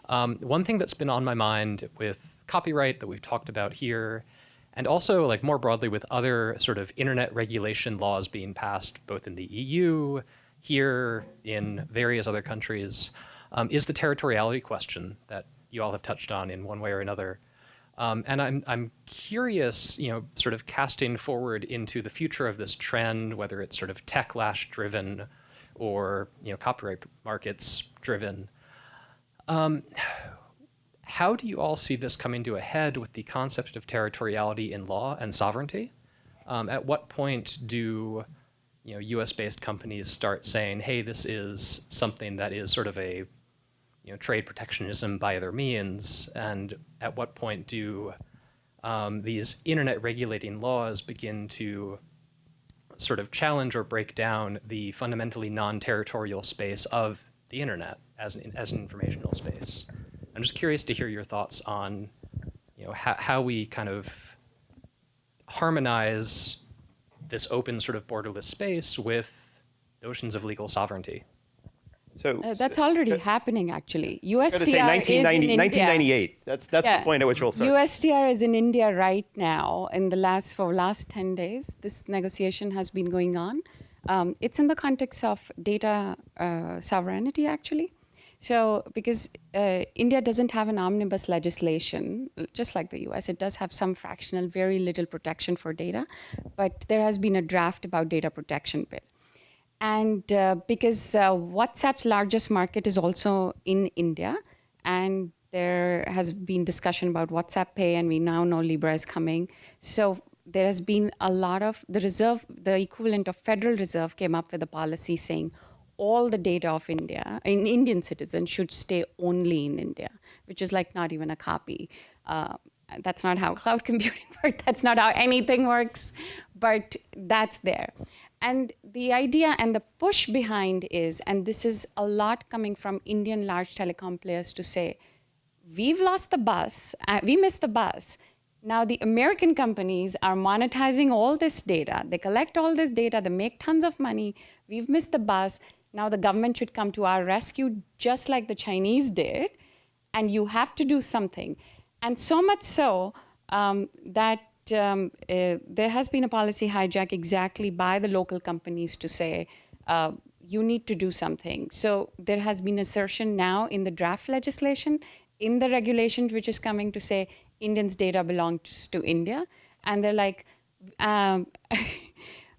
[SPEAKER 9] Um, one thing that's been on my mind with copyright that we've talked about here, and also like more broadly with other sort of internet regulation laws being passed both in the EU, here, in various other countries, um, is the territoriality question that you all have touched on in one way or another. Um, and I'm, I'm curious, you know, sort of casting forward into the future of this trend, whether it's sort of techlash driven or, you know, copyright markets driven. Um, how do you all see this coming to a head with the concept of territoriality in law and sovereignty? Um, at what point do you know U.S.-based companies start saying, "Hey, this is something that is sort of a you know trade protectionism by other means," and at what point do um, these internet regulating laws begin to sort of challenge or break down the fundamentally non-territorial space of the internet as an, as an informational space? I'm just curious to hear your thoughts on, you know, how, how we kind of harmonize this open sort of borderless space with notions of legal sovereignty.
[SPEAKER 7] So
[SPEAKER 4] Uh, that's already happening, actually.
[SPEAKER 7] I'm going to say
[SPEAKER 4] USTR is in India.
[SPEAKER 7] 1998. That's that's
[SPEAKER 4] Yeah.
[SPEAKER 7] the point at which we'll start.
[SPEAKER 4] USTR is in India right now. In the last for last 10 days, this negotiation has been going on. Um, it's in the context of data uh, sovereignty, actually. So, because uh, India doesn't have an omnibus legislation, just like the US, it does have some fractional, very little protection for data. But there has been a draft about data protection bill. And uh, because uh, WhatsApp's largest market is also in India, and there has been discussion about WhatsApp Pay, and we now know Libra is coming. So there has been a lot of the reserve, the equivalent of Federal Reserve came up with a policy saying all the data of India, in Indian citizens, should stay only in India, which is like not even a copy. Uh, that's not how cloud computing works. That's not how anything works, but that's there. And the idea and the push behind is, and this is a lot coming from Indian large telecom players to say, we've lost the bus, uh, we missed the bus. Now the American companies are monetizing all this data. They collect all this data, they make tons of money. We've missed the bus. Now the government should come to our rescue just like the Chinese did, and you have to do something. And so much so um, that um, uh, there has been a policy hijack exactly by the local companies to say, uh, you need to do something. So there has been assertion now in the draft legislation, in the regulation which is coming to say Indians' data belongs to India. And they're like, um,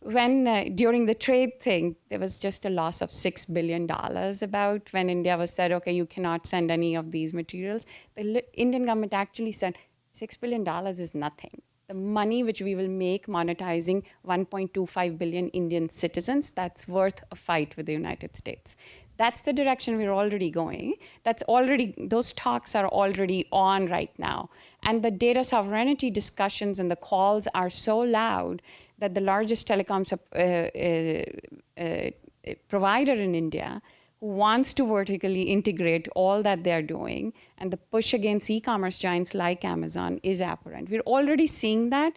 [SPEAKER 4] when uh, during the trade thing, there was just a loss of six billion dollars about when India was said, okay, you cannot send any of these materials. The Indian government actually said six billion dollars is nothing. The money which we will make monetizing 1.25 billion Indian citizens, that's worth a fight with the United States. That's the direction we're already going. That's already, those talks are already on right now. And the data sovereignty discussions and the calls are so loud that the largest telecom uh, uh, uh, provider in India, who wants to vertically integrate all that they're doing, and the push against e-commerce giants like Amazon is apparent. We're already seeing that,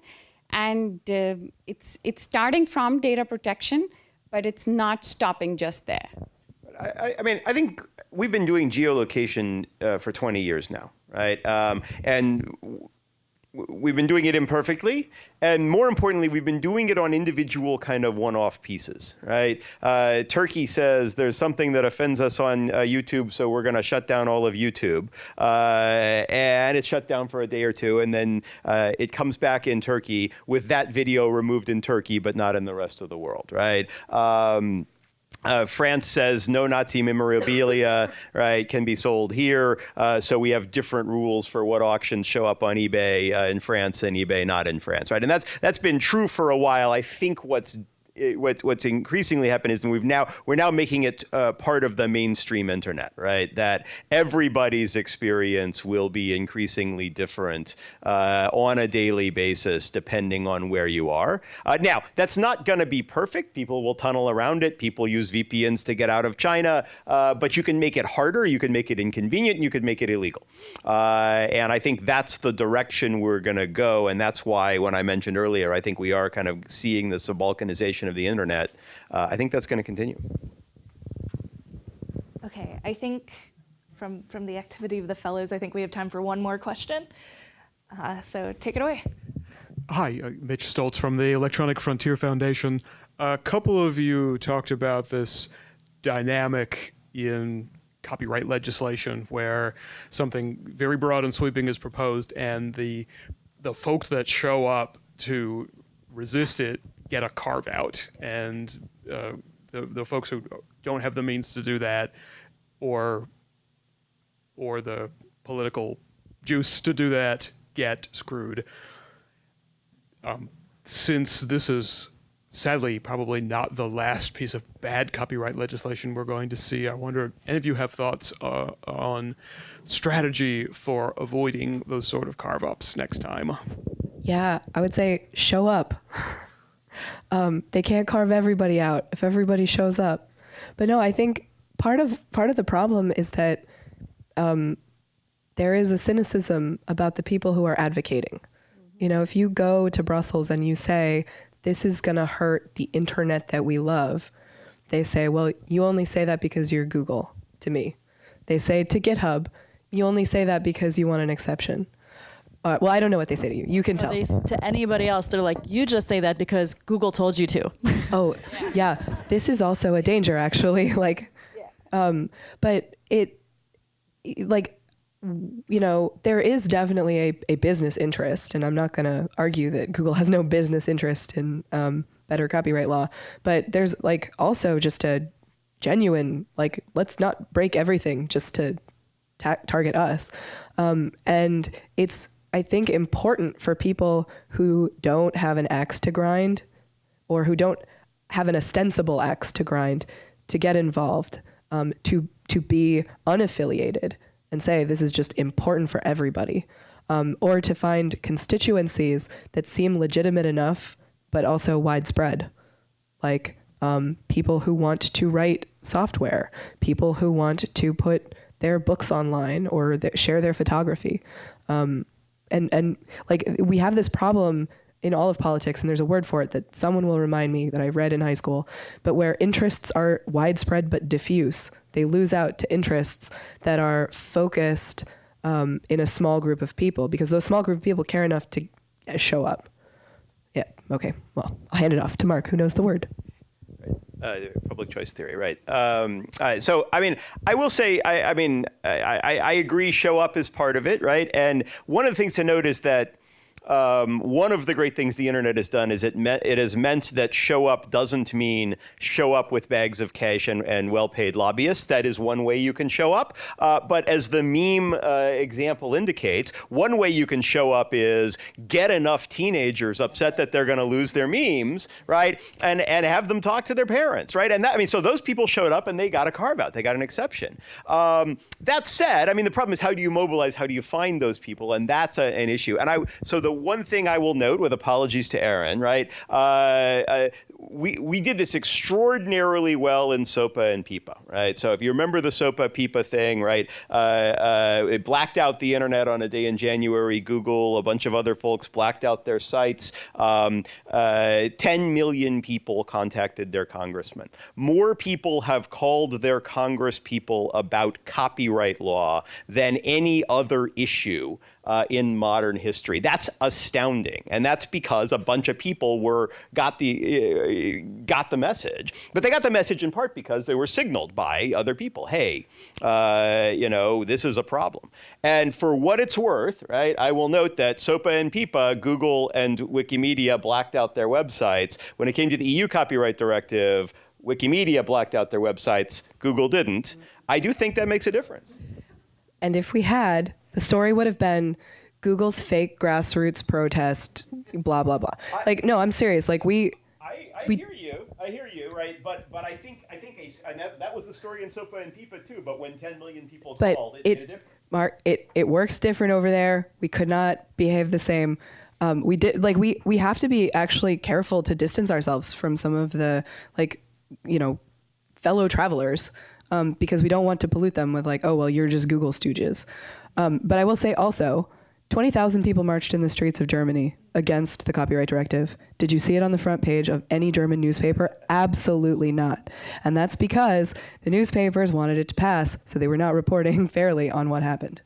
[SPEAKER 4] and uh, it's it's starting from data protection, but it's not stopping just there.
[SPEAKER 7] I, I mean, I think we've been doing geolocation uh, for 20 years now, right? Um, and we've been doing it imperfectly, and more importantly, we've been doing it on individual kind of one-off pieces, right? Uh, Turkey says there's something that offends us on uh, YouTube, so we're going to shut down all of YouTube, uh, and it's shut down for a day or two, and then uh, it comes back in Turkey with that video removed in Turkey, but not in the rest of the world, right? Um, uh, France says no Nazi memorabilia, right, can be sold here. Uh, so we have different rules for what auctions show up on eBay uh, in France and eBay not in France, right? And that's that's been true for a while. I think what's what's what's increasingly happened is we've now we're now making it uh, part of the mainstream internet, right? That everybody's experience will be increasingly different uh, on a daily basis depending on where you are. Uh, now that's not going to be perfect. People will tunnel around it. People use VPNs to get out of China, uh, but you can make it harder. You can make it inconvenient. And you could make it illegal. Uh, and I think that's the direction we're going to go. And that's why when I mentioned earlier, I think we are kind of seeing the subalkernization of the internet, uh, I think that's going to continue.
[SPEAKER 2] Okay, I think from, from the activity of the fellows, I think we have time for one more question. Uh, so take it away.
[SPEAKER 10] Hi, uh, Mitch Stoltz from the Electronic Frontier Foundation. A couple of you talked about this dynamic in copyright legislation where something very broad and sweeping is proposed and the the folks that show up to resist it get a carve out, and uh, the the folks who don't have the means to do that, or or the political juice to do that, get screwed. Um, since this is sadly probably not the last piece of bad copyright legislation we're going to see. I wonder, if any of you have thoughts uh, on strategy for avoiding those sort of carve ups next time?
[SPEAKER 6] Yeah, I would say show up. Um, they can't carve everybody out if everybody shows up. But no, I think part of part of the problem is that um, there is a cynicism about the people who are advocating. You know, if you go to Brussels and you say this is going to hurt the internet that we love, they say, well, you only say that because you're Google to me. They say to GitHub, you only say that because you want an exception. Uh, well, I don't know what they say to you. You can tell.
[SPEAKER 3] They, to anybody else, they're like, you just say that because Google told you to.
[SPEAKER 6] oh, yeah. This is also a danger, actually. like, um, but it, like, you know, there is definitely a, a business interest, and I'm not going to argue that Google has no business interest in um, better copyright law, but there's like also just a genuine, like, let's not break everything just to ta- target us. Um, and it's I think, important for people who don't have an axe to grind or who don't have an ostensible axe to grind to get involved, um, to, to be unaffiliated and say this is just important for everybody, um, or to find constituencies that seem legitimate enough but also widespread, like um, people who want to write software, people who want to put their books online or th- share their photography. Um, and and like we have this problem in all of politics, and there's a word for it that someone will remind me that I read in high school, but where interests are widespread but diffuse, they lose out to interests that are focused um, in a small group of people because those small group of people care enough to show up. Yeah, okay, well, I'll hand it off to Mark, who knows the word.
[SPEAKER 7] Uh, public choice theory, right? Um, uh, so, I mean, I will say, I, I mean, I, I, I, agree. Show up is part of it, right? And one of the things to note is that um, one of the great things the internet has done is it me- it has meant that show up doesn't mean show up with bags of cash and, and well-paid lobbyists. That is one way you can show up. Uh, but as the meme uh, example indicates, one way you can show up is get enough teenagers upset that they're going to lose their memes, right? And and have them talk to their parents, right? And that I mean, so those people showed up and they got a carve out. They got an exception. Um, that said, I mean, the problem is how do you mobilize? How do you find those people? And that's a, an issue. And I so the one thing I will note, with apologies to Erin, right? Uh, uh, we, we did this extraordinarily well in SOPA and PIPA, right? So if you remember the SOPA PIPA thing, right, uh, uh, it blacked out the internet on a day in January. Google, a bunch of other folks blacked out their sites. Um, uh, 10 million people contacted their congressman. More people have called their congresspeople about copyright law than any other issue uh, in modern history. That's astounding, and that's because a bunch of people were got the uh, got the message. But they got the message in part because they were signaled by other people. Hey, uh, you know, this is a problem. And for what it's worth, right? I will note that SOPA and PIPA, Google and Wikimedia blacked out their websites. When it came to the EU copyright directive, Wikimedia blacked out their websites. Google didn't. I do think that makes a difference.
[SPEAKER 6] And if we had, the story would have been Google's fake grassroots protest, blah blah blah. like, no, I'm serious. Like we,
[SPEAKER 7] I, I
[SPEAKER 6] We-
[SPEAKER 7] hear you. I hear you, right? But but I think I think a, that, that was the story in SOPA and PIPA too. But when 10 million people
[SPEAKER 6] but
[SPEAKER 7] called, it, made a
[SPEAKER 6] it,
[SPEAKER 7] difference.
[SPEAKER 6] Mark, it it works different over there. We could not behave the same. Um, we did like we we have to be actually careful to distance ourselves from some of the like you know fellow travelers um, because we don't want to pollute them with like oh well you're just Google stooges. Um, but I will say also, 20,000 people marched in the streets of Germany against the copyright directive. Did you see it on the front page of any German newspaper? Absolutely not. And that's because the newspapers wanted it to pass, so they were not reporting fairly on what happened.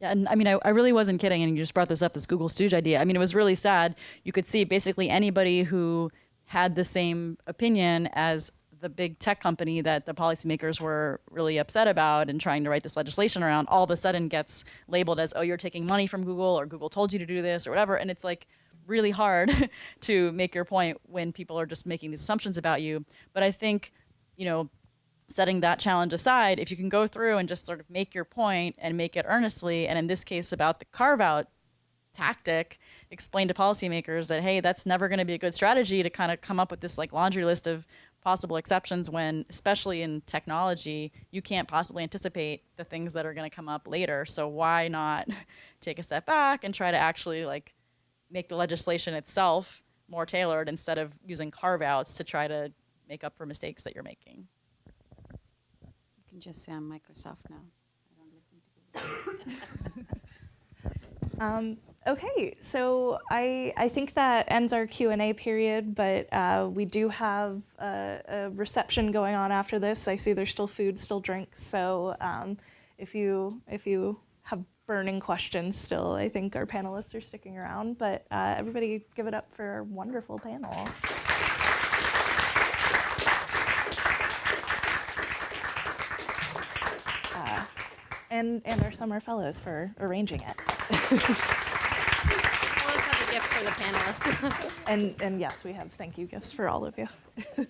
[SPEAKER 3] Yeah, and I mean, I, I really wasn't kidding. And you just brought this up, this Google Stooge idea. I mean, it was really sad. You could see basically anybody who had the same opinion as the big tech company that the policymakers were really upset about and trying to write this legislation around, all of a sudden gets labeled as, oh, you're taking money from Google or Google told you to do this or whatever. And it's like really hard to make your point when people are just making these assumptions about you. But I think, you know, setting that challenge aside, if you can go through and just sort of make your point and make it earnestly, and in this case about the carve out tactic, explain to policymakers that, hey, that's never going to be a good strategy to kind of come up with this like laundry list of possible exceptions when, especially in technology, you can't possibly anticipate the things that are going to come up later. So why not take a step back and try to actually like make the legislation itself more tailored instead of using carve outs to try to make up for mistakes that you're making?
[SPEAKER 4] You can just say I'm Microsoft now. I don't listen to
[SPEAKER 2] Um, okay, so I, I think that ends our Q&A period, but uh, we do have a, a reception going on after this. I see there's still food, still drinks, so um, if, you, if you have burning questions still, I think our panelists are sticking around, but uh, everybody give it up for our wonderful panel. Uh, and, and our summer fellows for arranging it.
[SPEAKER 11] Let's have a gift for the panelists.
[SPEAKER 2] And, and yes, we have thank you gifts for all of you.